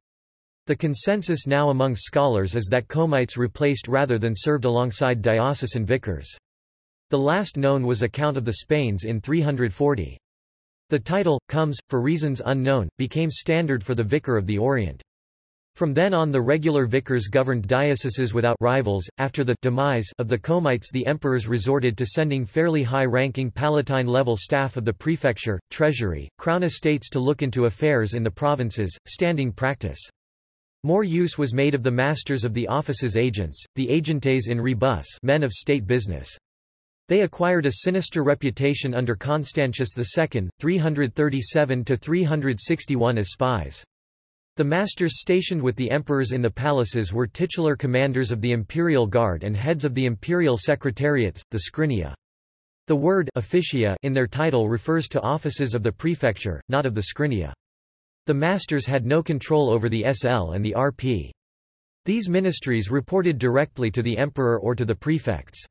The consensus now among scholars is that comites replaced rather than served alongside diocesan vicars. The last known was a count of the Spains in 340. The title, comes, for reasons unknown, became standard for the Vicar of the Orient. From then on the regular vicars governed dioceses without rivals. After the demise of the Comites the emperors resorted to sending fairly high-ranking palatine-level staff of the prefecture, treasury, crown estates to look into affairs in the provinces, standing practice. More use was made of the masters of the office's agents, the agentes in rebus men of state business. They acquired a sinister reputation under Constantius II, 337–361 as spies. The masters stationed with the emperors in the palaces were titular commanders of the imperial guard and heads of the imperial secretariats, the scrinia. The word officia in their title refers to offices of the prefecture, not of the scrinia. The masters had no control over the SL and the RP. These ministries reported directly to the emperor or to the prefects.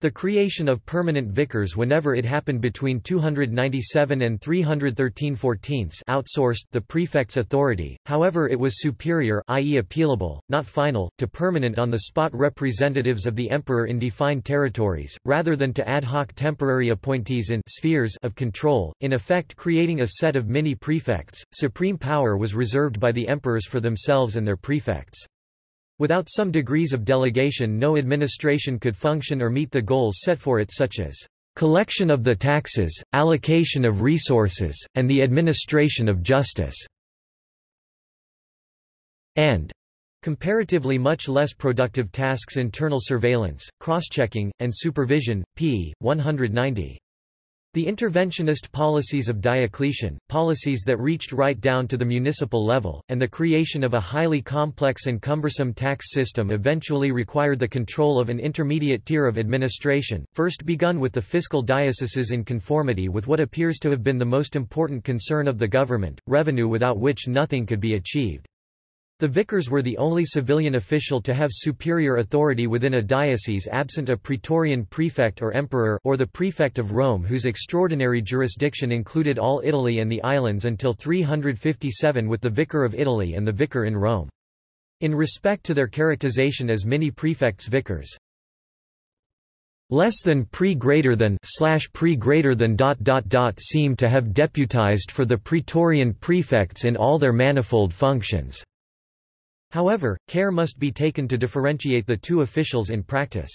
The creation of permanent vicars whenever it happened between 297 and 313 14 outsourced the prefect's authority, however it was superior i.e. appealable, not final, to permanent on-the-spot representatives of the emperor in defined territories, rather than to ad hoc temporary appointees in spheres of control, in effect creating a set of mini-prefects. Supreme power was reserved by the emperors for themselves and their prefects. Without some degrees of delegation no administration could function or meet the goals set for it such as collection of the taxes, allocation of resources, and the administration of justice", and comparatively much less productive tasks internal surveillance, cross-checking, and supervision, p. 190. The interventionist policies of Diocletian, policies that reached right down to the municipal level, and the creation of a highly complex and cumbersome tax system eventually required the control of an intermediate tier of administration, first begun with the fiscal dioceses in conformity with what appears to have been the most important concern of the government, revenue without which nothing could be achieved. The vicars were the only civilian official to have superior authority within a diocese absent a praetorian prefect or emperor or the prefect of Rome whose extraordinary jurisdiction included all Italy and the islands until 357 with the vicar of Italy and the vicar in Rome. In respect to their characterization as mini-prefects vicars, less than pre greater than slash pre greater than dot dot dot seem to have deputized for the praetorian prefects in all their manifold functions. However, care must be taken to differentiate the two officials in practice.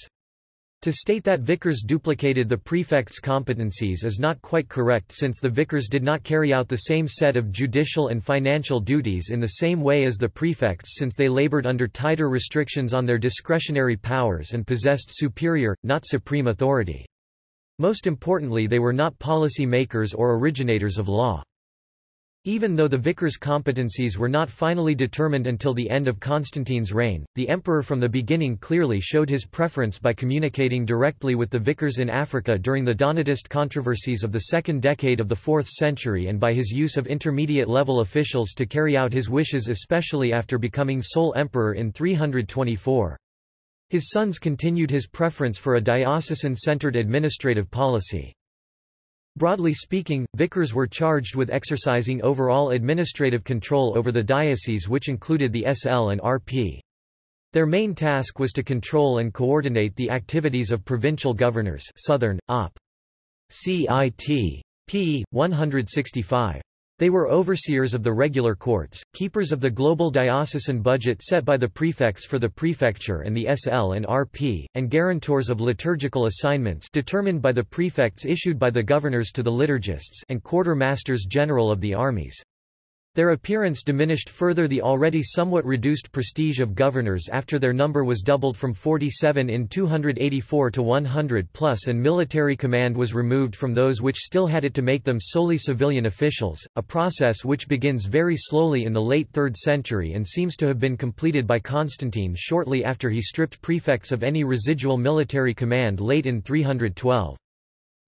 To state that vicars duplicated the prefect's competencies is not quite correct since the vicars did not carry out the same set of judicial and financial duties in the same way as the prefects since they labored under tighter restrictions on their discretionary powers and possessed superior, not supreme authority. Most importantly they were not policy makers or originators of law. Even though the vicar's competencies were not finally determined until the end of Constantine's reign, the emperor from the beginning clearly showed his preference by communicating directly with the vicars in Africa during the Donatist controversies of the second decade of the 4th century and by his use of intermediate-level officials to carry out his wishes especially after becoming sole emperor in 324. His sons continued his preference for a diocesan-centered administrative policy. Broadly speaking, vicars were charged with exercising overall administrative control over the diocese which included the SL and RP. Their main task was to control and coordinate the activities of provincial governors Southern, Op. CIT. p. 165. They were overseers of the regular courts, keepers of the global diocesan budget set by the prefects for the prefecture and the SL and RP, and guarantors of liturgical assignments determined by the prefects issued by the governors to the liturgists and quartermasters general of the armies. Their appearance diminished further the already somewhat reduced prestige of governors after their number was doubled from 47 in 284 to 100 plus and military command was removed from those which still had it to make them solely civilian officials, a process which begins very slowly in the late 3rd century and seems to have been completed by Constantine shortly after he stripped prefects of any residual military command late in 312.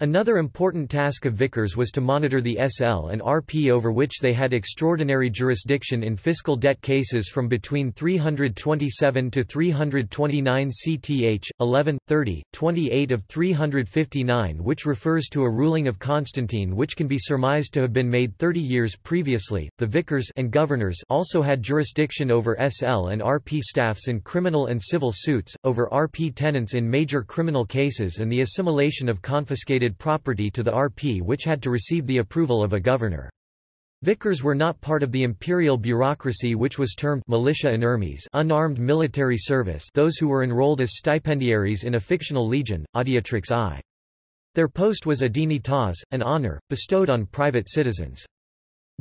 Another important task of vicars was to monitor the SL and RP over which they had extraordinary jurisdiction in fiscal debt cases from between 327 to 329 CTH, 11, 30, 28 of 359 which refers to a ruling of Constantine which can be surmised to have been made 30 years previously. The vicars and governors also had jurisdiction over SL and RP staffs in criminal and civil suits, over RP tenants in major criminal cases and the assimilation of confiscated property to the RP which had to receive the approval of a governor. Vicars were not part of the imperial bureaucracy which was termed militia inermes unarmed military service those who were enrolled as stipendiaries in a fictional legion, Adiutrix I. Their post was a dignitas, an honor, bestowed on private citizens.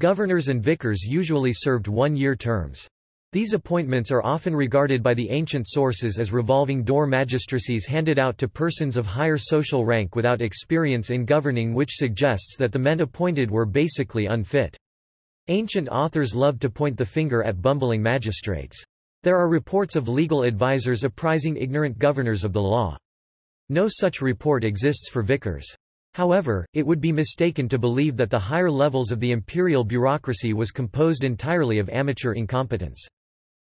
Governors and vicars usually served one-year terms. These appointments are often regarded by the ancient sources as revolving door magistracies handed out to persons of higher social rank without experience in governing which suggests that the men appointed were basically unfit. Ancient authors loved to point the finger at bumbling magistrates. There are reports of legal advisers apprising ignorant governors of the law. No such report exists for vicars. However, it would be mistaken to believe that the higher levels of the imperial bureaucracy was composed entirely of amateur incompetence.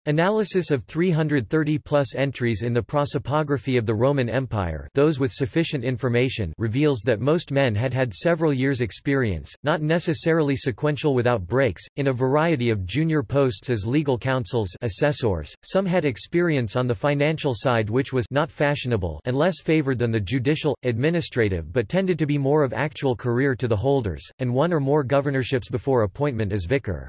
Analysis of 330-plus entries in the prosopography of the Roman Empire those with sufficient information reveals that most men had had several years' experience, not necessarily sequential without breaks, in a variety of junior posts as legal counsels assessors. Some had experience on the financial side which was not fashionable and less favored than the judicial, administrative but tended to be more of actual career to the holders, and one or more governorships before appointment as vicar.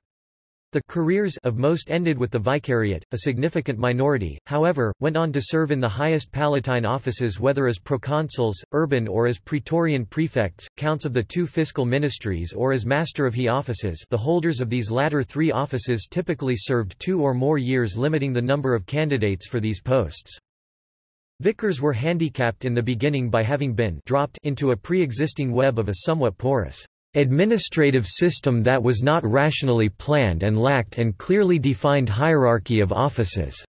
The careers of most ended with the vicariate, a significant minority, however, went on to serve in the highest palatine offices whether as proconsuls, urban or as praetorian prefects, counts of the two fiscal ministries or as master of he offices the holders of these latter three offices typically served two or more years limiting the number of candidates for these posts. Vicars were handicapped in the beginning by having been dropped into a pre-existing web of a somewhat porous administrative system that was not rationally planned and lacked an clearly defined hierarchy of offices.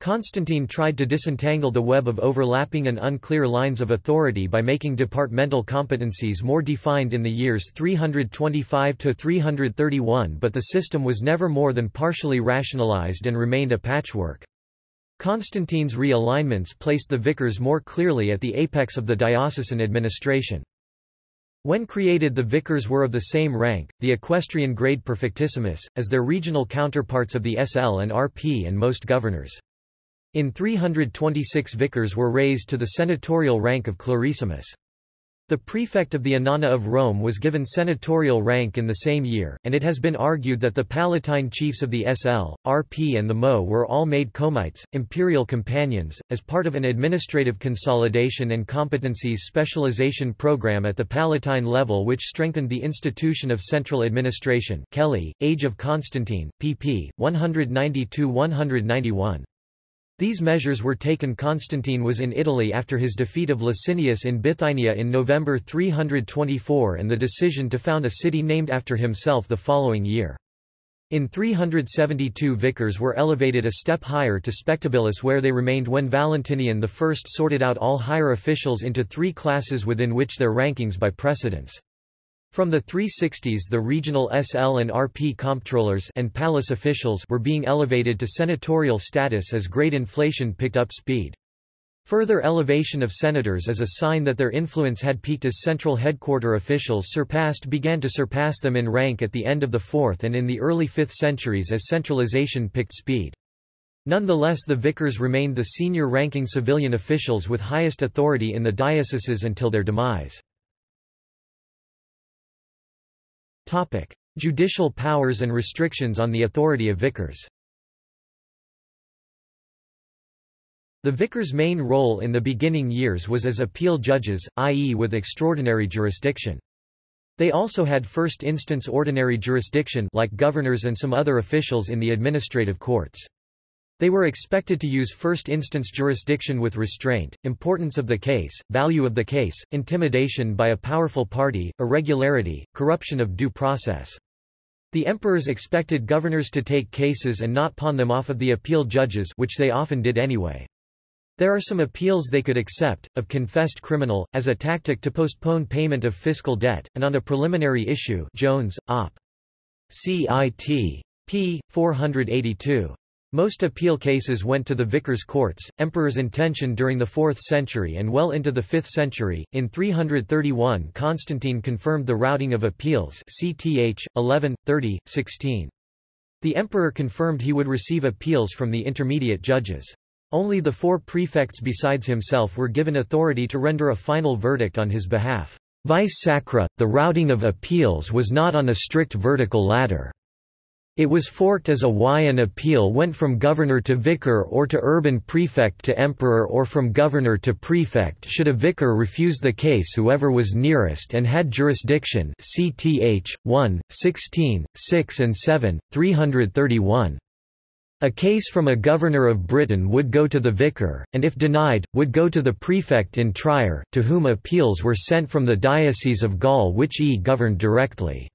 Constantine tried to disentangle the web of overlapping and unclear lines of authority by making departmental competencies more defined in the years 325–331 but the system was never more than partially rationalized and remained a patchwork. Constantine's realignments placed the vicars more clearly at the apex of the diocesan administration. When created the vicars were of the same rank, the equestrian grade perfectissimus, as their regional counterparts of the SL and RP and most governors. In 326 vicars were raised to the senatorial rank of clarissimus. The prefect of the Annona of Rome was given senatorial rank in the same year, and it has been argued that the Palatine chiefs of the SL, RP and the MO were all made comites, imperial companions, as part of an administrative consolidation and competencies specialization program at the Palatine level which strengthened the institution of central administration Kelly, Age of Constantine, pp. 192–191. These measures were taken Constantine was in Italy after his defeat of Licinius in Bithynia in November 324 and the decision to found a city named after himself the following year. In 372 vicars were elevated a step higher to spectabilis where they remained when Valentinian I sorted out all higher officials into three classes within which their rankings by precedence. From the 360s the regional SL and RP comptrollers and palace officials were being elevated to senatorial status as great inflation picked up speed. Further elevation of senators as a sign that their influence had peaked as central headquarter officials surpassed began to surpass them in rank at the end of the 4th and in the early 5th centuries as centralization picked speed. Nonetheless the vicars remained the senior ranking civilian officials with highest authority in the dioceses until their demise. Topic: Judicial powers and restrictions on the authority of vicars. The vicar's main role in the beginning years was as appeal judges, i.e. with extraordinary jurisdiction. They also had first-instance ordinary jurisdiction like governors and some other officials in the administrative courts. They were expected to use first-instance jurisdiction with restraint, importance of the case, value of the case, intimidation by a powerful party, irregularity, corruption of due process. The emperors expected governors to take cases and not pawn them off of the appeal judges which they often did anyway. There are some appeals they could accept, of confessed criminal, as a tactic to postpone payment of fiscal debt, and on a preliminary issue Jones, Op. CIT. p. 482. Most appeal cases went to the vicars' courts, emperor's intention during the 4th century and well into the 5th century. In 331 Constantine confirmed the routing of appeals CTH, 11, 30, 16. The emperor confirmed he would receive appeals from the intermediate judges. Only the four prefects besides himself were given authority to render a final verdict on his behalf. Vice sacra, the routing of appeals was not on a strict vertical ladder. It was forked as a Y an appeal went from governor to vicar or to urban prefect to emperor or from governor to prefect should a vicar refuse the case whoever was nearest and had jurisdiction cth, 1, 16, 6 and 7, 331. A case from a governor of Britain would go to the vicar, and if denied, would go to the prefect in Trier, to whom appeals were sent from the Diocese of Gaul which he governed directly.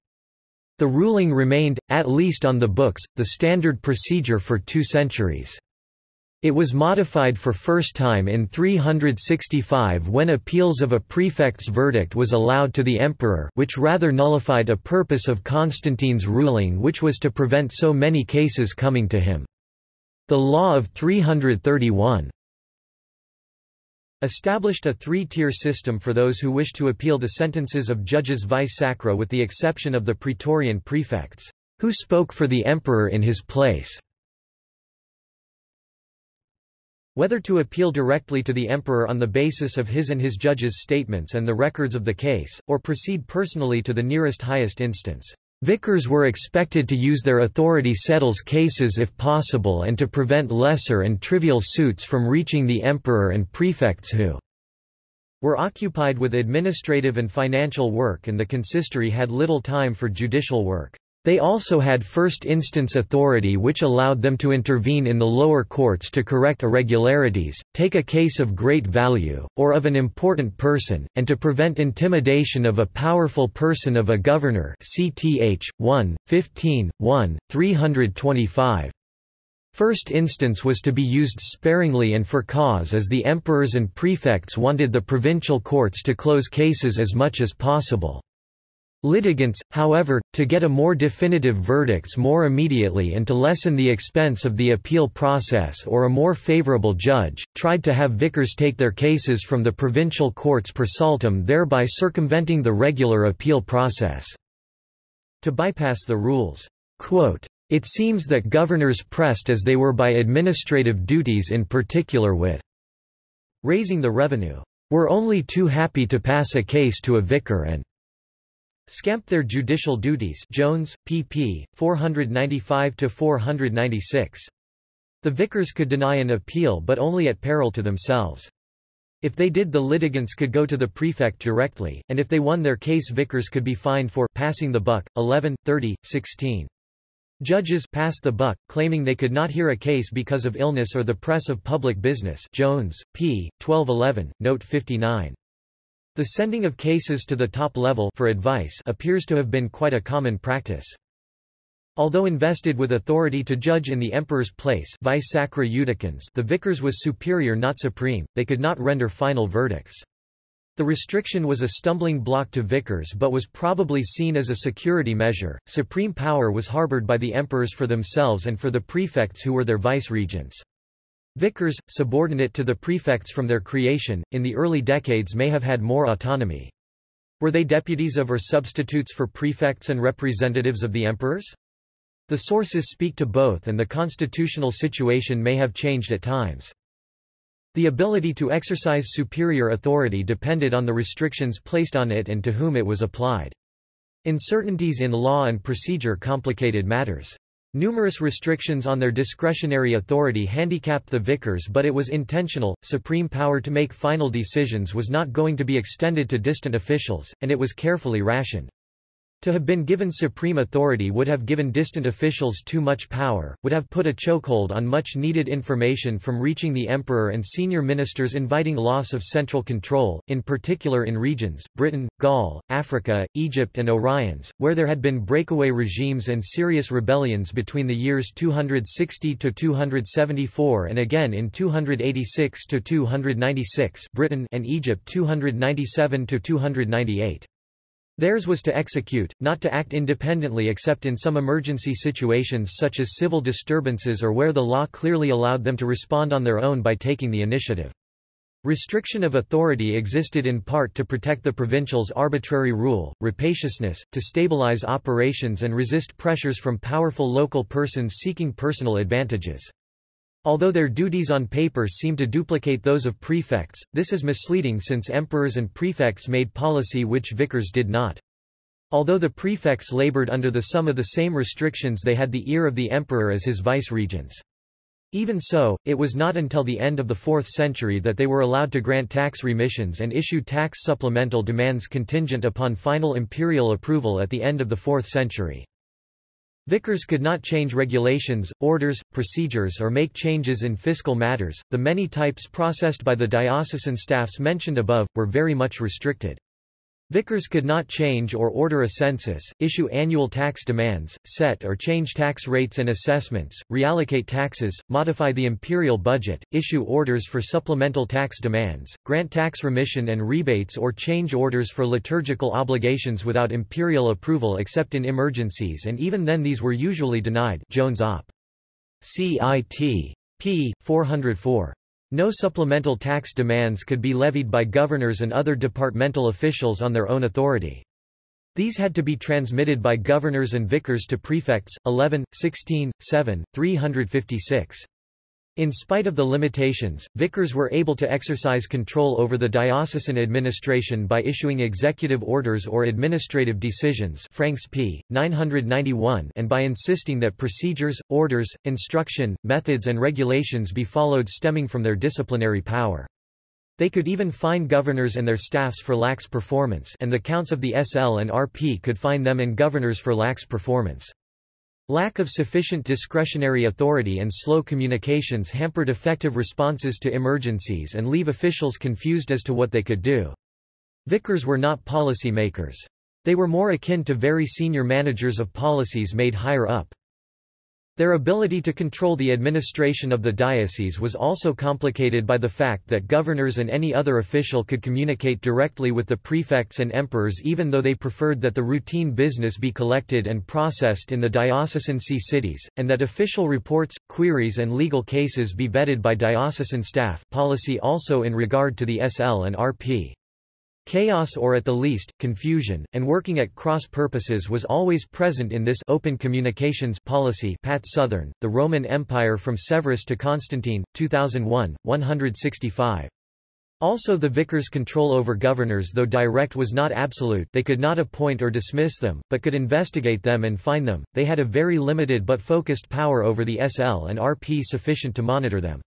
The ruling remained, at least on the books, the standard procedure for two centuries. It was modified for first time in 365 when appeals of a prefect's verdict was allowed to the emperor which rather nullified a purpose of Constantine's ruling which was to prevent so many cases coming to him. The law of 331 established a three-tier system for those who wish to appeal the sentences of judges vice sacra with the exception of the praetorian prefects, who spoke for the emperor in his place. Whether to appeal directly to the emperor on the basis of his and his judges' statements and the records of the case, or proceed personally to the nearest highest instance. Vicars were expected to use their authority settles cases if possible and to prevent lesser and trivial suits from reaching the emperor and prefects who were occupied with administrative and financial work and the consistory had little time for judicial work. They also had first-instance authority which allowed them to intervene in the lower courts to correct irregularities, take a case of great value, or of an important person, and to prevent intimidation of a powerful person of a governor cth. 1, 15, 1, 325. First instance was to be used sparingly and for cause as the emperors and prefects wanted the provincial courts to close cases as much as possible. Litigants, however, to get a more definitive verdicts more immediately and to lessen the expense of the appeal process or a more favorable judge, tried to have vicars take their cases from the provincial courts per saltum thereby circumventing the regular appeal process. To bypass the rules, quote, it seems that governors pressed as they were by administrative duties in particular with raising the revenue, were only too happy to pass a case to a vicar and Scamped their judicial duties Jones, pp. 495–496. The vicars could deny an appeal but only at peril to themselves. If they did the litigants could go to the prefect directly, and if they won their case vicars could be fined for passing the buck. 11, 30, 16. Judges passed the buck, claiming they could not hear a case because of illness or the press of public business Jones, p. 1211, note 59. The sending of cases to the top level for advice appears to have been quite a common practice. Although invested with authority to judge in the emperor's place vice sacra judicans the vicars was superior not supreme, they could not render final verdicts. The restriction was a stumbling block to vicars but was probably seen as a security measure. Supreme power was harbored by the emperors for themselves and for the prefects who were their vice-regents. Vicars, subordinate to the prefects from their creation, in the early decades may have had more autonomy. Were they deputies of or substitutes for prefects and representatives of the emperors? The sources speak to both and the constitutional situation may have changed at times. The ability to exercise superior authority depended on the restrictions placed on it and to whom it was applied. Uncertainties in law and procedure complicated matters. Numerous restrictions on their discretionary authority handicapped the vicars but it was intentional, supreme power to make final decisions was not going to be extended to distant officials, and it was carefully rationed. To have been given supreme authority would have given distant officials too much power, would have put a chokehold on much needed information from reaching the emperor and senior ministers inviting loss of central control, in particular in regions, Britain, Gaul, Africa, Egypt and Oriens, where there had been breakaway regimes and serious rebellions between the years 260–274 and again in 286–296 Britain and Egypt 297–298. Theirs was to execute, not to act independently except in some emergency situations such as civil disturbances or where the law clearly allowed them to respond on their own by taking the initiative. Restriction of authority existed in part to protect the provincials' arbitrary rule, rapaciousness, to stabilize operations and resist pressures from powerful local persons seeking personal advantages. Although their duties on paper seem to duplicate those of prefects, this is misleading since emperors and prefects made policy which vicars did not. Although the prefects labored under the some of the same restrictions they had the ear of the emperor as his vice-regents. Even so, it was not until the end of the 4th century that they were allowed to grant tax remissions and issue tax supplemental demands contingent upon final imperial approval at the end of the 4th century. Vicars could not change regulations, orders, procedures or make changes in fiscal matters. The many types processed by the diocesan staffs mentioned above, were very much restricted. Vicars could not change or order a census, issue annual tax demands, set or change tax rates and assessments, reallocate taxes, modify the imperial budget, issue orders for supplemental tax demands, grant tax remission and rebates or change orders for liturgical obligations without imperial approval except in emergencies and even then these were usually denied Jones Op. CIT. p. 404. No supplemental tax demands could be levied by governors and other departmental officials on their own authority. These had to be transmitted by governors and vicars to prefects, 11, 16, 7, 356. In spite of the limitations, vicars were able to exercise control over the diocesan administration by issuing executive orders or administrative decisions Franks p. 991 and by insisting that procedures, orders, instruction, methods and regulations be followed stemming from their disciplinary power. They could even fine governors and their staffs for lax performance and the counts of the SL and RP could fine them and governors for lax performance. Lack of sufficient discretionary authority and slow communications hampered effective responses to emergencies and leave officials confused as to what they could do. Vicars were not policy makers. They were more akin to very senior managers of policies made higher up. Their ability to control the administration of the diocese was also complicated by the fact that governors and any other official could communicate directly with the prefects and emperors even though they preferred that the routine business be collected and processed in the diocesan see cities, and that official reports, queries and legal cases be vetted by diocesan staff policy also in regard to the SL and RP. Chaos or at the least, confusion, and working at cross purposes was always present in this open communications policy Pat Southern, The Roman Empire from Severus to Constantine, 2001, 165. Also the vicars' control over governors though direct was not absolute they could not appoint or dismiss them, but could investigate them and fine them, they had a very limited but focused power over the SL and RP sufficient to monitor them.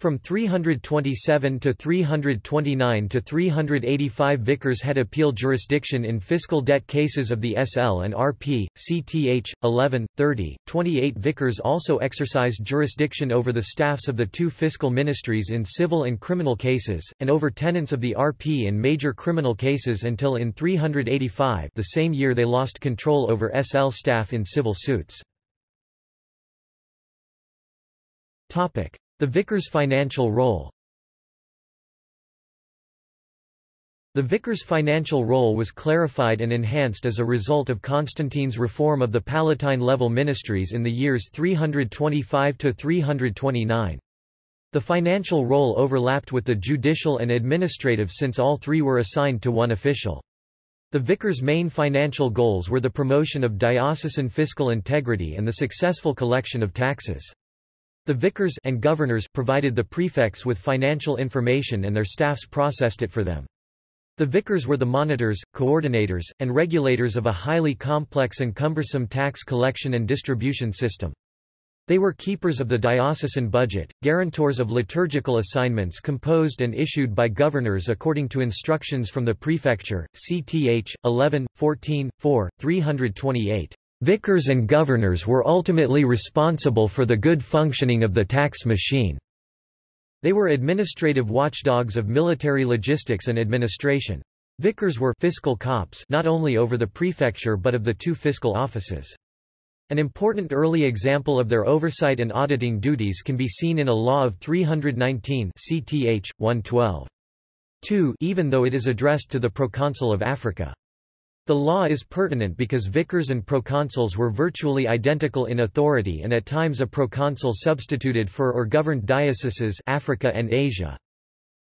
From 327 to 329 to 385 vicars had appeal jurisdiction in fiscal debt cases of the SL and RP, CTH, 11, 30, 28 vicars also exercised jurisdiction over the staffs of the two fiscal ministries in civil and criminal cases, and over tenants of the RP in major criminal cases until in 385 the same year they lost control over SL staff in civil suits. The vicar's financial role The vicar's financial role was clarified and enhanced as a result of Constantine's reform of the Palatine-level ministries in the years 325–329. The financial role overlapped with the judicial and administrative since all three were assigned to one official. The vicar's main financial goals were the promotion of diocesan fiscal integrity and the successful collection of taxes. The vicars and governors provided the prefects with financial information and their staffs processed it for them. The vicars were the monitors, coordinators, and regulators of a highly complex and cumbersome tax collection and distribution system. They were keepers of the diocesan budget, guarantors of liturgical assignments composed and issued by governors according to instructions from the prefecture, CTH, 11, 14, 4, 328. Vicars and governors were ultimately responsible for the good functioning of the tax machine. They were administrative watchdogs of military logistics and administration. Vicars were fiscal cops not only over the prefecture but of the two fiscal offices. An important early example of their oversight and auditing duties can be seen in a law of 319 CTH 112. 2 even though it is addressed to the proconsul of Africa. The law is pertinent because vicars and proconsuls were virtually identical in authority and at times a proconsul substituted for or governed dioceses Africa and Asia.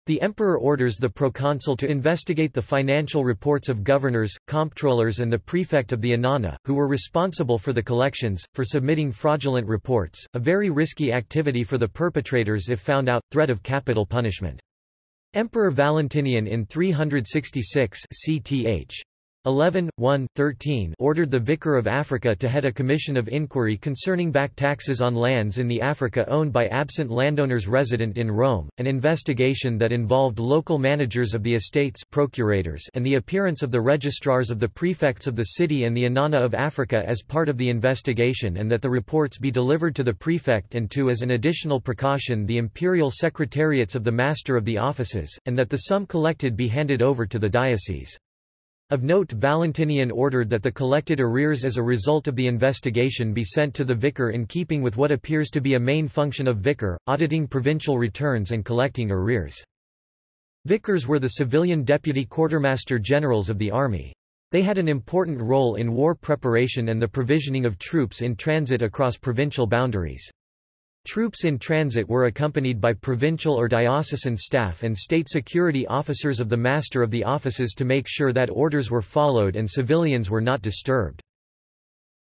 The emperor orders the proconsul to investigate the financial reports of governors, comptrollers and the prefect of the annona, who were responsible for the collections, for submitting fraudulent reports, a very risky activity for the perpetrators if found out, threat of capital punishment. Emperor Valentinian in 366 CTH 11, 1, 13 ordered the Vicar of Africa to head a commission of inquiry concerning back taxes on lands in the Africa owned by absent landowners resident in Rome, an investigation that involved local managers of the estates procurators and the appearance of the registrars of the prefects of the city and the Annona of Africa as part of the investigation and that the reports be delivered to the prefect and to as an additional precaution the imperial secretariats of the master of the offices, and that the sum collected be handed over to the diocese. Of note Valentinian ordered that the collected arrears as a result of the investigation be sent to the vicar in keeping with what appears to be a main function of vicar, auditing provincial returns and collecting arrears. Vicars were the civilian deputy quartermaster generals of the army. They had an important role in war preparation and the provisioning of troops in transit across provincial boundaries. Troops in transit were accompanied by provincial or diocesan staff and state security officers of the master of the offices to make sure that orders were followed and civilians were not disturbed.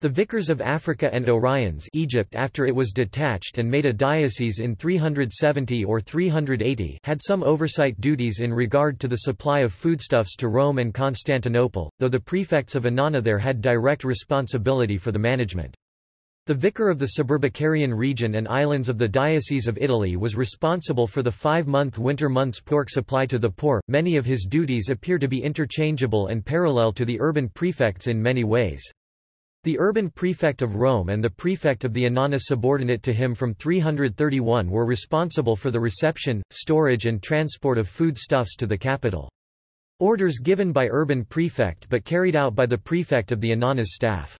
The Vicars of Africa and Oriens Egypt after it was detached and made a diocese in 370 or 380 had some oversight duties in regard to the supply of foodstuffs to Rome and Constantinople, though the prefects of Annona there had direct responsibility for the management. The vicar of the Suburbicarian region and islands of the Diocese of Italy was responsible for the five-month winter months pork supply to the poor. Many of his duties appear to be interchangeable and parallel to the urban prefects in many ways. The urban prefect of Rome and the prefect of the Annona subordinate to him from 331 were responsible for the reception, storage and transport of foodstuffs to the capital. Orders given by urban prefect but carried out by the prefect of the Annona's staff.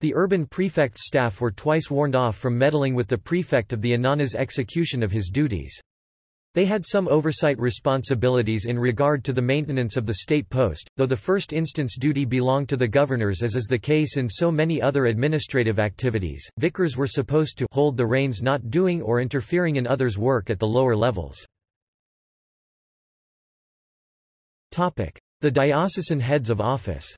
The urban prefect's staff were twice warned off from meddling with the prefect of the Annona's execution of his duties. They had some oversight responsibilities in regard to the maintenance of the state post, though the first instance duty belonged to the governors as is the case in so many other administrative activities. Vicars were supposed to hold the reins not doing or interfering in others' work at the lower levels. Topic: The diocesan heads of office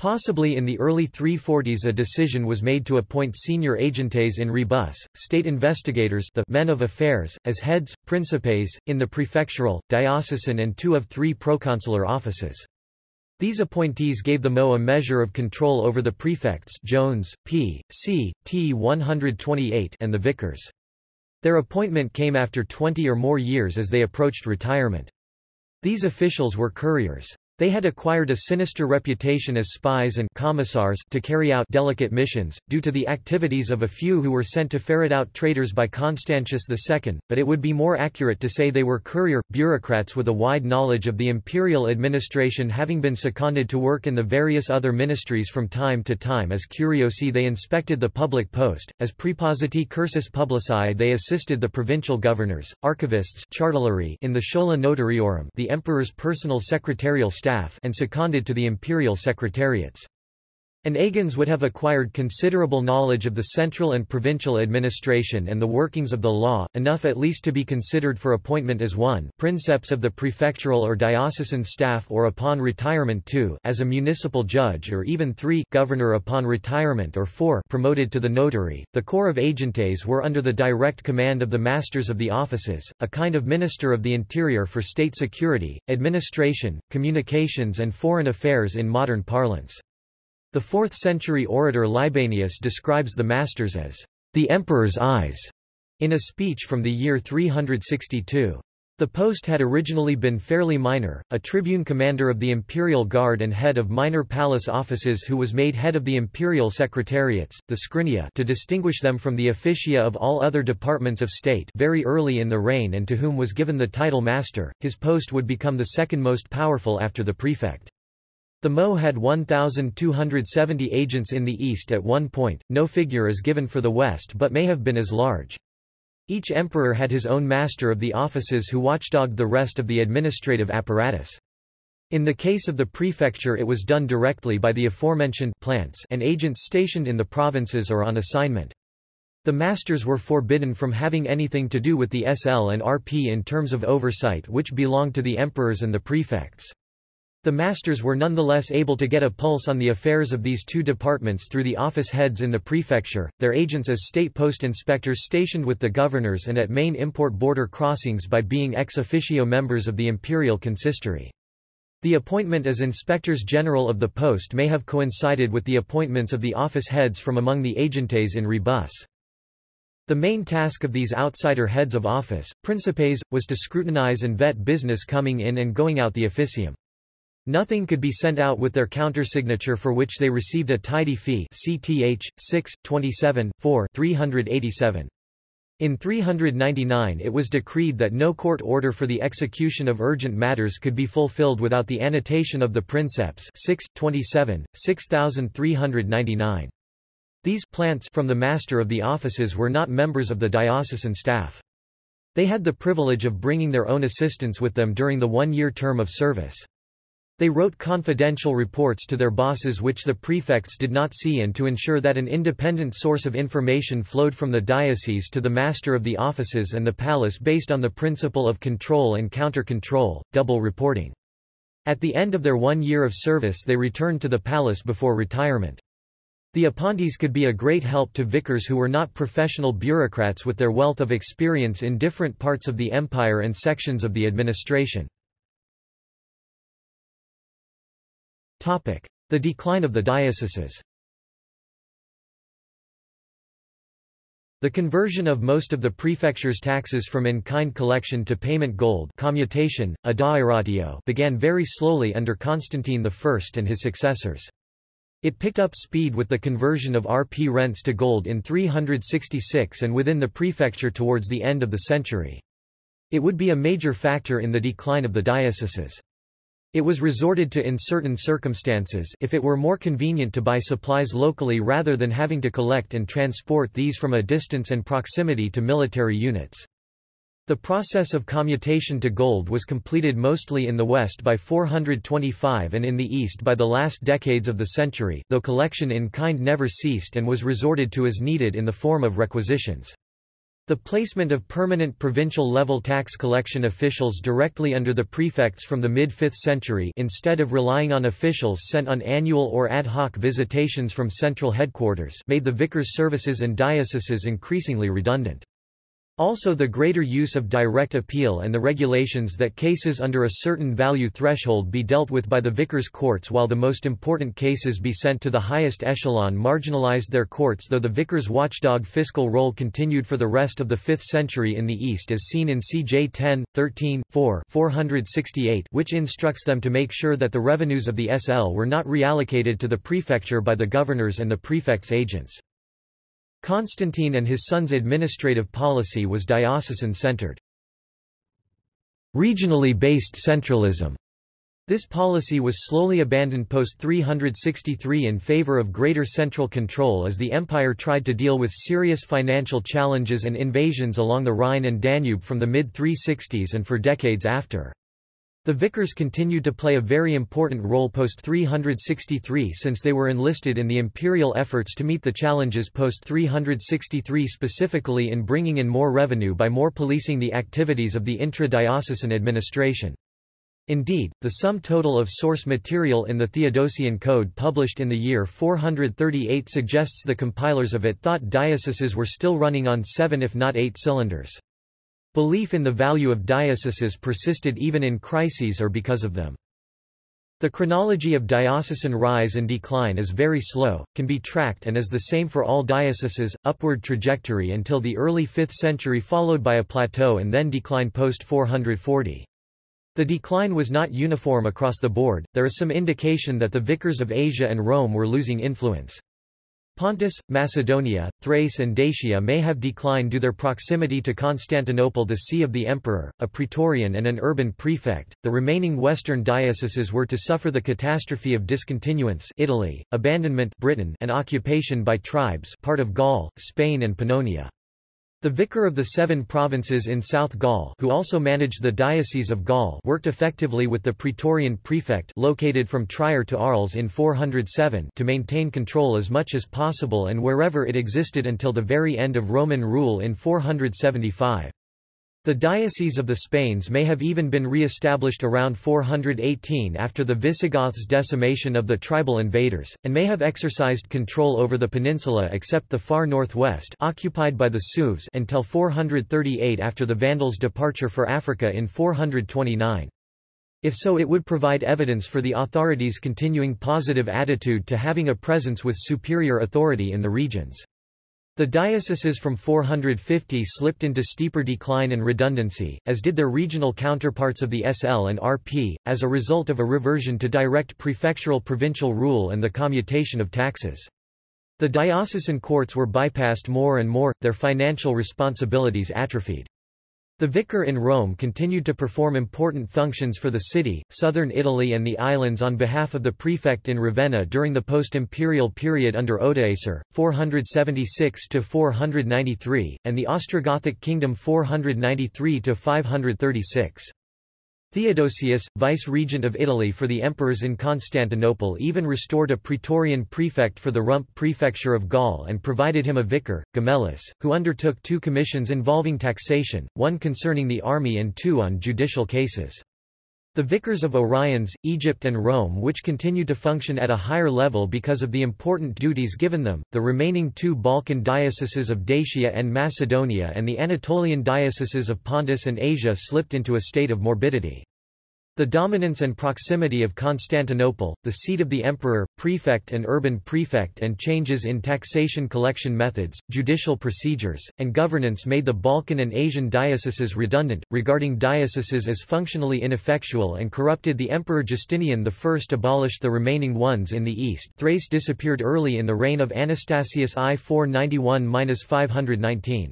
Possibly in the early 340s a decision was made to appoint senior agentes in rebus, state investigators the men of affairs, as heads, principes, in the prefectural, diocesan and two of three proconsular offices. These appointees gave the MO a measure of control over the prefects Jones, P. C. T 128 and the vicars. Their appointment came after 20 or more years as they approached retirement. These officials were couriers. They had acquired a sinister reputation as spies and commissars to carry out delicate missions, due to the activities of a few who were sent to ferret out traitors by Constantius II, but it would be more accurate to say they were courier, bureaucrats with a wide knowledge of the imperial administration having been seconded to work in the various other ministries from time to time as curiosi they inspected the public post, as praepositi cursus publici they assisted the provincial governors, archivists in the schola notariorum the emperor's personal secretarial staff staff and seconded to the imperial secretariats. And Agans would have acquired considerable knowledge of the central and provincial administration and the workings of the law, enough at least to be considered for appointment as 1 princeps of the prefectural or diocesan staff or upon retirement 2 as a municipal judge or even 3 governor upon retirement or 4 promoted to the notary. The corps of agentes were under the direct command of the masters of the offices, a kind of minister of the interior for state security, administration, communications and foreign affairs in modern parlance. The 4th-century orator Libanius describes the masters as the emperor's eyes in a speech from the year 362. The post had originally been fairly minor, a tribune commander of the imperial guard and head of minor palace offices who was made head of the imperial secretariats, the scrinia to distinguish them from the officia of all other departments of state very early in the reign and to whom was given the title master, his post would become the second most powerful after the prefect. The Mo had 1,270 agents in the east at one point, no figure is given for the west but may have been as large. Each emperor had his own master of the offices who watchdogged the rest of the administrative apparatus. In the case of the prefecture it was done directly by the aforementioned plants and agents stationed in the provinces or on assignment. The masters were forbidden from having anything to do with the SL and RP in terms of oversight which belonged to the emperors and the prefects. The masters were nonetheless able to get a pulse on the affairs of these two departments through the office heads in the prefecture, their agents as state post inspectors stationed with the governors and at main import border crossings by being ex officio members of the imperial consistory. The appointment as inspectors general of the post may have coincided with the appointments of the office heads from among the agentes in rebus. The main task of these outsider heads of office, principes, was to scrutinize and vet business coming in and going out the officium. Nothing could be sent out with their countersignature for which they received a tidy fee CTH, 6, 27, 4 387. In 399 it was decreed that no court order for the execution of urgent matters could be fulfilled without the annotation of the princeps 6, 27, 6399. These plants from the master of the offices were not members of the diocesan staff. They had the privilege of bringing their own assistants with them during the one-year term of service. They wrote confidential reports to their bosses which the prefects did not see and to ensure that an independent source of information flowed from the diocese to the master of the offices and the palace based on the principle of control and counter-control, double reporting. At the end of their one year of service they returned to the palace before retirement. The appointees could be a great help to vicars who were not professional bureaucrats with their wealth of experience in different parts of the empire and sections of the administration. The decline of the dioceses The conversion of most of the prefecture's taxes from in-kind collection to payment gold commutation, began very slowly under Constantine I and his successors. It picked up speed with the conversion of RP rents to gold in 366 and within the prefecture towards the end of the century. It would be a major factor in the decline of the dioceses. It was resorted to in certain circumstances if it were more convenient to buy supplies locally rather than having to collect and transport these from a distance and proximity to military units. The process of commutation to gold was completed mostly in the West by 425 and in the East by the last decades of the century, though collection in kind never ceased and was resorted to as needed in the form of requisitions. The placement of permanent provincial-level tax collection officials directly under the prefects from the mid-5th century instead of relying on officials sent on annual or ad hoc visitations from central headquarters made the vicar's services and dioceses increasingly redundant. Also the greater use of direct appeal and the regulations that cases under a certain value threshold be dealt with by the vicars' courts while the most important cases be sent to the highest echelon marginalized their courts though the vicars' watchdog fiscal role continued for the rest of the 5th century in the East as seen in CJ 10, 13, 4 468 which instructs them to make sure that the revenues of the SL were not reallocated to the prefecture by the governors and the prefect's agents. Constantine and his son's administrative policy was diocesan-centered. Regionally based centralism this policy was slowly abandoned post-363 in favor of greater central control as the empire tried to deal with serious financial challenges and invasions along the Rhine and Danube from the mid-360s and for decades after. The vicars continued to play a very important role post-363 since they were enlisted in the imperial efforts to meet the challenges post-363 specifically in bringing in more revenue by more policing the activities of the intra-diocesan administration. Indeed, the sum total of source material in the Theodosian Code published in the year 438 suggests the compilers of it thought dioceses were still running on seven if not eight cylinders. Belief in the value of dioceses persisted even in crises or because of them. The chronology of diocesan rise and decline is very slow, can be tracked and is the same for all dioceses, upward trajectory until the early 5th century followed by a plateau and then decline post-440. The decline was not uniform across the board, there is some indication that the vicars of Asia and Rome were losing influence. Pontus, Macedonia, Thrace and Dacia may have declined due to their proximity to Constantinople the see of the emperor, a praetorian and an urban prefect. The remaining western dioceses were to suffer the catastrophe of discontinuance Italy, abandonment Britain and occupation by tribes part of Gaul, Spain and Pannonia. The vicar of the seven provinces in South Gaul who also managed the Diocese of Gaul worked effectively with the Praetorian prefect located from Trier to Arles in 407 to maintain control as much as possible and wherever it existed until the very end of Roman rule in 475. The Diocese of the Spains may have even been re-established around 418 after the Visigoths' decimation of the tribal invaders, and may have exercised control over the peninsula except the far northwest occupied by the Sueves until 438 after the Vandals' departure for Africa in 429. If so it would provide evidence for the authorities' continuing positive attitude to having a presence with superior authority in the regions. The dioceses from 450 slipped into steeper decline and redundancy, as did their regional counterparts of the SL and RP, as a result of a reversion to direct prefectural provincial rule and the commutation of taxes. The diocesan courts were bypassed more and more, their financial responsibilities atrophied. The vicar in Rome continued to perform important functions for the city, southern Italy and the islands on behalf of the prefect in Ravenna during the post-imperial period under Odoacer, 476–493, and the Ostrogothic kingdom 493–536. Theodoric, vice-regent of Italy for the emperors in Constantinople even restored a praetorian prefect for the Rump prefecture of Gaul and provided him a vicar, Gemellus, who undertook two commissions involving taxation, one concerning the army and two on judicial cases. The vicars of Oriens, Egypt and Rome which continued to function at a higher level because of the important duties given them, the remaining two Balkan dioceses of Dacia and Macedonia and the Anatolian dioceses of Pontus and Asia slipped into a state of morbidity. The dominance and proximity of Constantinople, the seat of the emperor, prefect and urban prefect and changes in taxation collection methods, judicial procedures, and governance made the Balkan and Asian dioceses redundant, regarding dioceses as functionally ineffectual and corrupted the emperor Justinian I abolished the remaining ones in the east Thrace disappeared early in the reign of Anastasius I 491–519.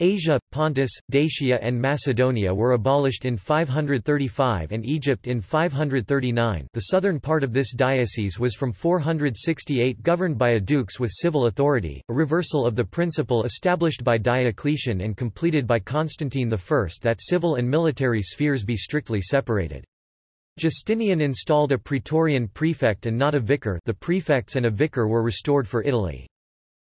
Asia, Pontus, Dacia and Macedonia were abolished in 535 and Egypt in 539 the southern part of this diocese was from 468 governed by a dux with civil authority, a reversal of the principle established by Diocletian and completed by Constantine I that civil and military spheres be strictly separated. Justinian installed a praetorian prefect and not a vicar the prefects and a vicar were restored for Italy.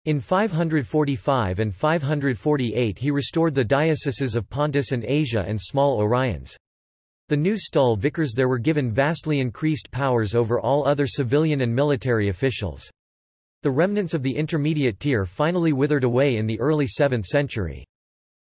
In 545 and 548 he restored the dioceses of Pontus and Asia and small Oriens. The new stole vicars there were given vastly increased powers over all other civilian and military officials. The remnants of the intermediate tier finally withered away in the early 7th century.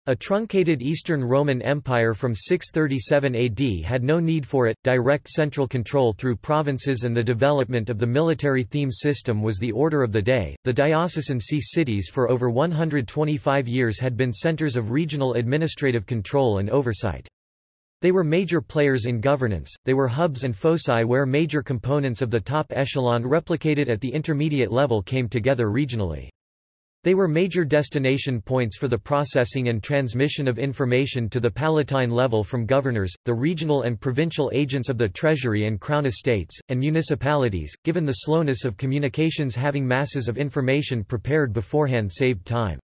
A truncated Eastern Roman Empire from 637 AD had no need for it. Direct central control through provinces and the development of the military theme system was the order of the day. The diocesan see cities for over 125 years had been centers of regional administrative control and oversight. They were major players in governance, they were hubs and foci where major components of the top echelon replicated at the intermediate level came together regionally. They were major destination points for the processing and transmission of information to the palatine level from governors, the regional and provincial agents of the treasury and crown estates, and municipalities, given the slowness of communications having masses of information prepared beforehand saved time.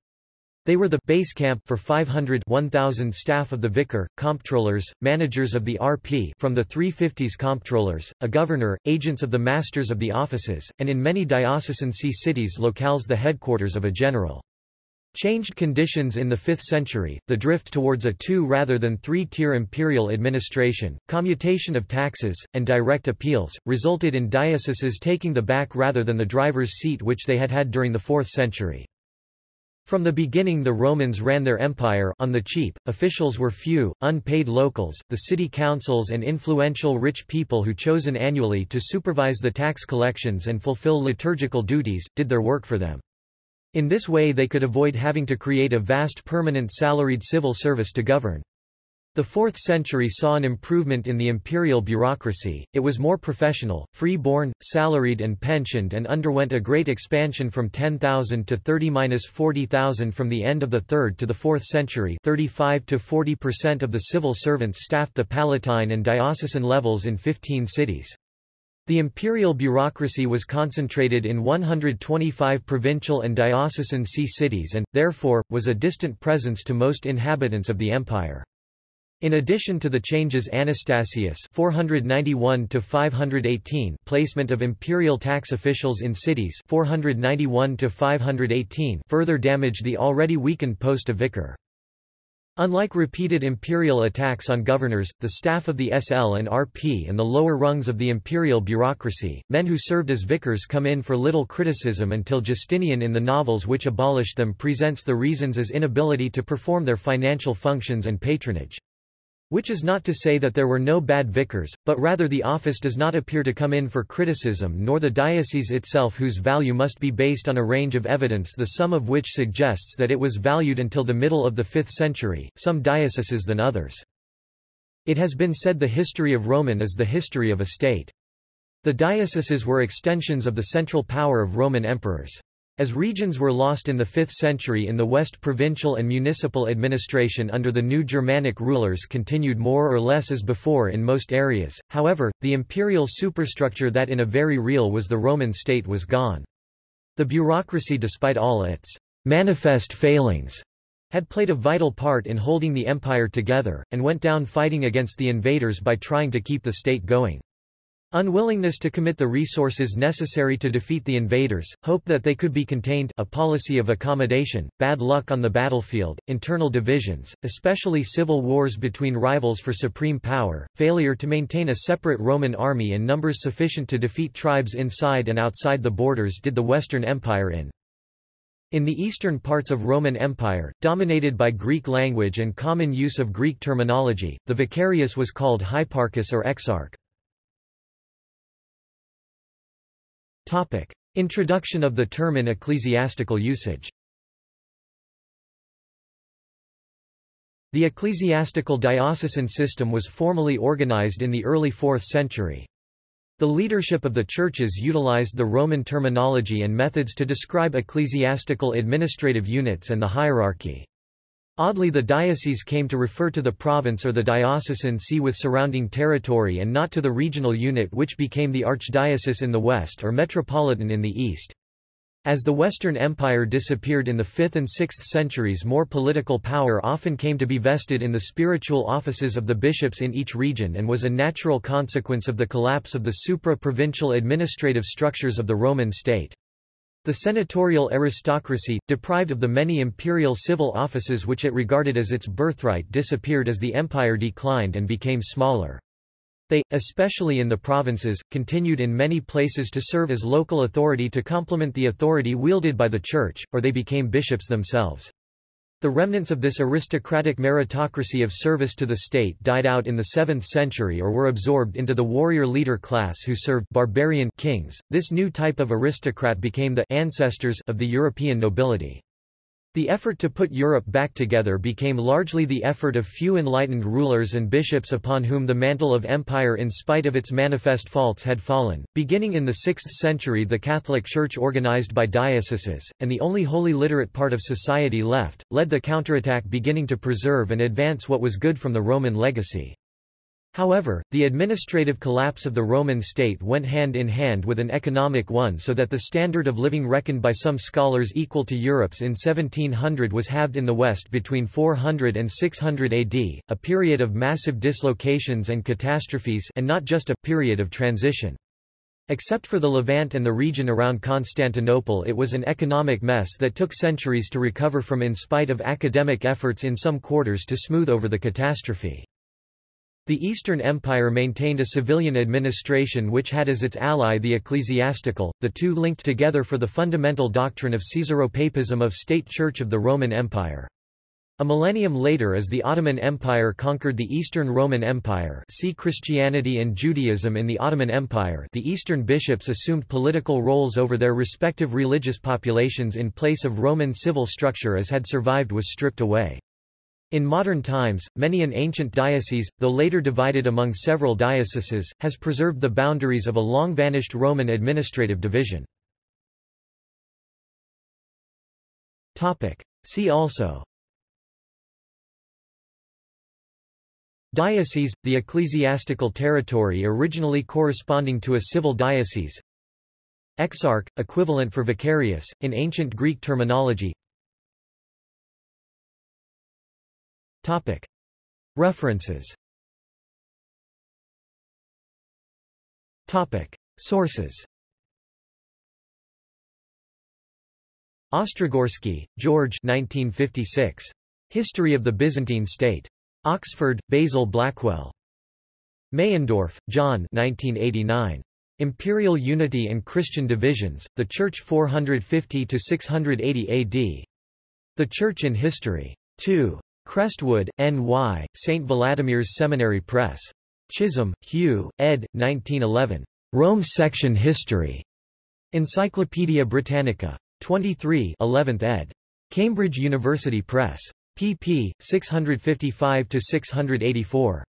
They were the base camp for 500 1000 staff of the vicar, comptrollers, managers of the RP from the 350s comptrollers, a governor, agents of the masters of the offices, and in many diocesan see cities locales the headquarters of a general. Changed conditions in the 5th century, the drift towards a two rather than three-tier imperial administration, commutation of taxes, and direct appeals, resulted in dioceses taking the back rather than the driver's seat which they had had during the 4th century. From the beginning the Romans ran their empire on the cheap, officials were few, unpaid locals, the city councils and influential rich people who chosen annually to supervise the tax collections and fulfill liturgical duties, did their work for them. In this way they could avoid having to create a vast permanent salaried civil service to govern. The 4th century saw an improvement in the imperial bureaucracy, it was more professional, free-born, salaried and pensioned and underwent a great expansion from 10,000 to 30–40,000 from the end of the 3rd to the 4th century 35 to 40% of the civil servants staffed the palatine and diocesan levels in 15 cities. The imperial bureaucracy was concentrated in 125 provincial and diocesan see cities and, therefore, was a distant presence to most inhabitants of the empire. In addition to the changes Anastasius 491 to 518 placement of imperial tax officials in cities 491 to 518 further damaged the already weakened post of vicar. Unlike repeated imperial attacks on governors, the staff of the SL and RP and the lower rungs of the imperial bureaucracy, men who served as vicars come in for little criticism until Justinian in the novels which abolished them presents the reasons as inability to perform their financial functions and patronage. Which is not to say that there were no bad vicars, but rather the office does not appear to come in for criticism nor the diocese itself whose value must be based on a range of evidence the sum of which suggests that it was valued until the middle of the 5th century, some dioceses than others. It has been said the history of Roman is the history of a state. The dioceses were extensions of the central power of Roman emperors. As regions were lost in the 5th century in the West provincial and municipal administration under the new Germanic rulers continued more or less as before in most areas, however, the imperial superstructure that in a very real was the Roman state was gone. The bureaucracy despite all its manifest failings had played a vital part in holding the empire together, and went down fighting against the invaders by trying to keep the state going. Unwillingness to commit the resources necessary to defeat the invaders, hope that they could be contained a policy of accommodation, bad luck on the battlefield, internal divisions, especially civil wars between rivals for supreme power, failure to maintain a separate Roman army in numbers sufficient to defeat tribes inside and outside the borders did the Western Empire in. In the eastern parts of Roman Empire, dominated by Greek language and common use of Greek terminology, the vicarius was called hyparchus or exarch. Topic. Introduction of the term in ecclesiastical usage The ecclesiastical diocesan system was formally organized in the early 4th century. The leadership of the churches utilized the Roman terminology and methods to describe ecclesiastical administrative units and the hierarchy. Oddly the diocese came to refer to the province or the diocesan see with surrounding territory and not to the regional unit which became the archdiocese in the west or metropolitan in the east. As the Western Empire disappeared in the 5th and 6th centuries more political power often came to be vested in the spiritual offices of the bishops in each region and was a natural consequence of the collapse of the supra-provincial administrative structures of the Roman state. The senatorial aristocracy, deprived of the many imperial civil offices which it regarded as its birthright disappeared as the empire declined and became smaller. They, especially in the provinces, continued in many places to serve as local authority to complement the authority wielded by the church, or they became bishops themselves. The remnants of this aristocratic meritocracy of service to the state died out in the 7th century or were absorbed into the warrior leader class who served barbarian kings. This new type of aristocrat became the ancestors of the European nobility. The effort to put Europe back together became largely the effort of few enlightened rulers and bishops upon whom the mantle of empire in spite of its manifest faults had fallen. Beginning in the 6th century the Catholic Church organized by dioceses, and the only wholly literate part of society left, led the counterattack beginning to preserve and advance what was good from the Roman legacy. However, the administrative collapse of the Roman state went hand in hand with an economic one so that the standard of living reckoned by some scholars equal to Europe's in 1700 was halved in the West between 400 and 600 AD, a period of massive dislocations and catastrophes and not just a period of transition. Except for the Levant and the region around Constantinople it was an economic mess that took centuries to recover from in spite of academic efforts in some quarters to smooth over the catastrophe. The Eastern Empire maintained a civilian administration which had as its ally the ecclesiastical, the two linked together for the fundamental doctrine of Caesaropapism of State Church of the Roman Empire. A millennium later as the Ottoman Empire conquered the Eastern Roman Empire see Christianity and Judaism in the Ottoman Empire the Eastern bishops assumed political roles over their respective religious populations in place of Roman civil structure as had survived was stripped away. In modern times, many an ancient diocese, though later divided among several dioceses, has preserved the boundaries of a long-vanished Roman administrative division. See also Diocese, the ecclesiastical territory originally corresponding to a civil diocese Exarch, equivalent for vicarius, in ancient Greek terminology Topic. References Topic. Sources Ostrogorsky, George 1956. History of the Byzantine State. Oxford, Basil Blackwell. Meyendorff, John 1989. Imperial Unity and Christian Divisions, The Church 450–680 AD. The Church in History. 2. Crestwood, N.Y., St. Vladimir's Seminary Press. Chisholm, Hugh, ed. 1911. Rome Section History. Encyclopædia Britannica. 23 11th ed. Cambridge University Press. pp. 655–684.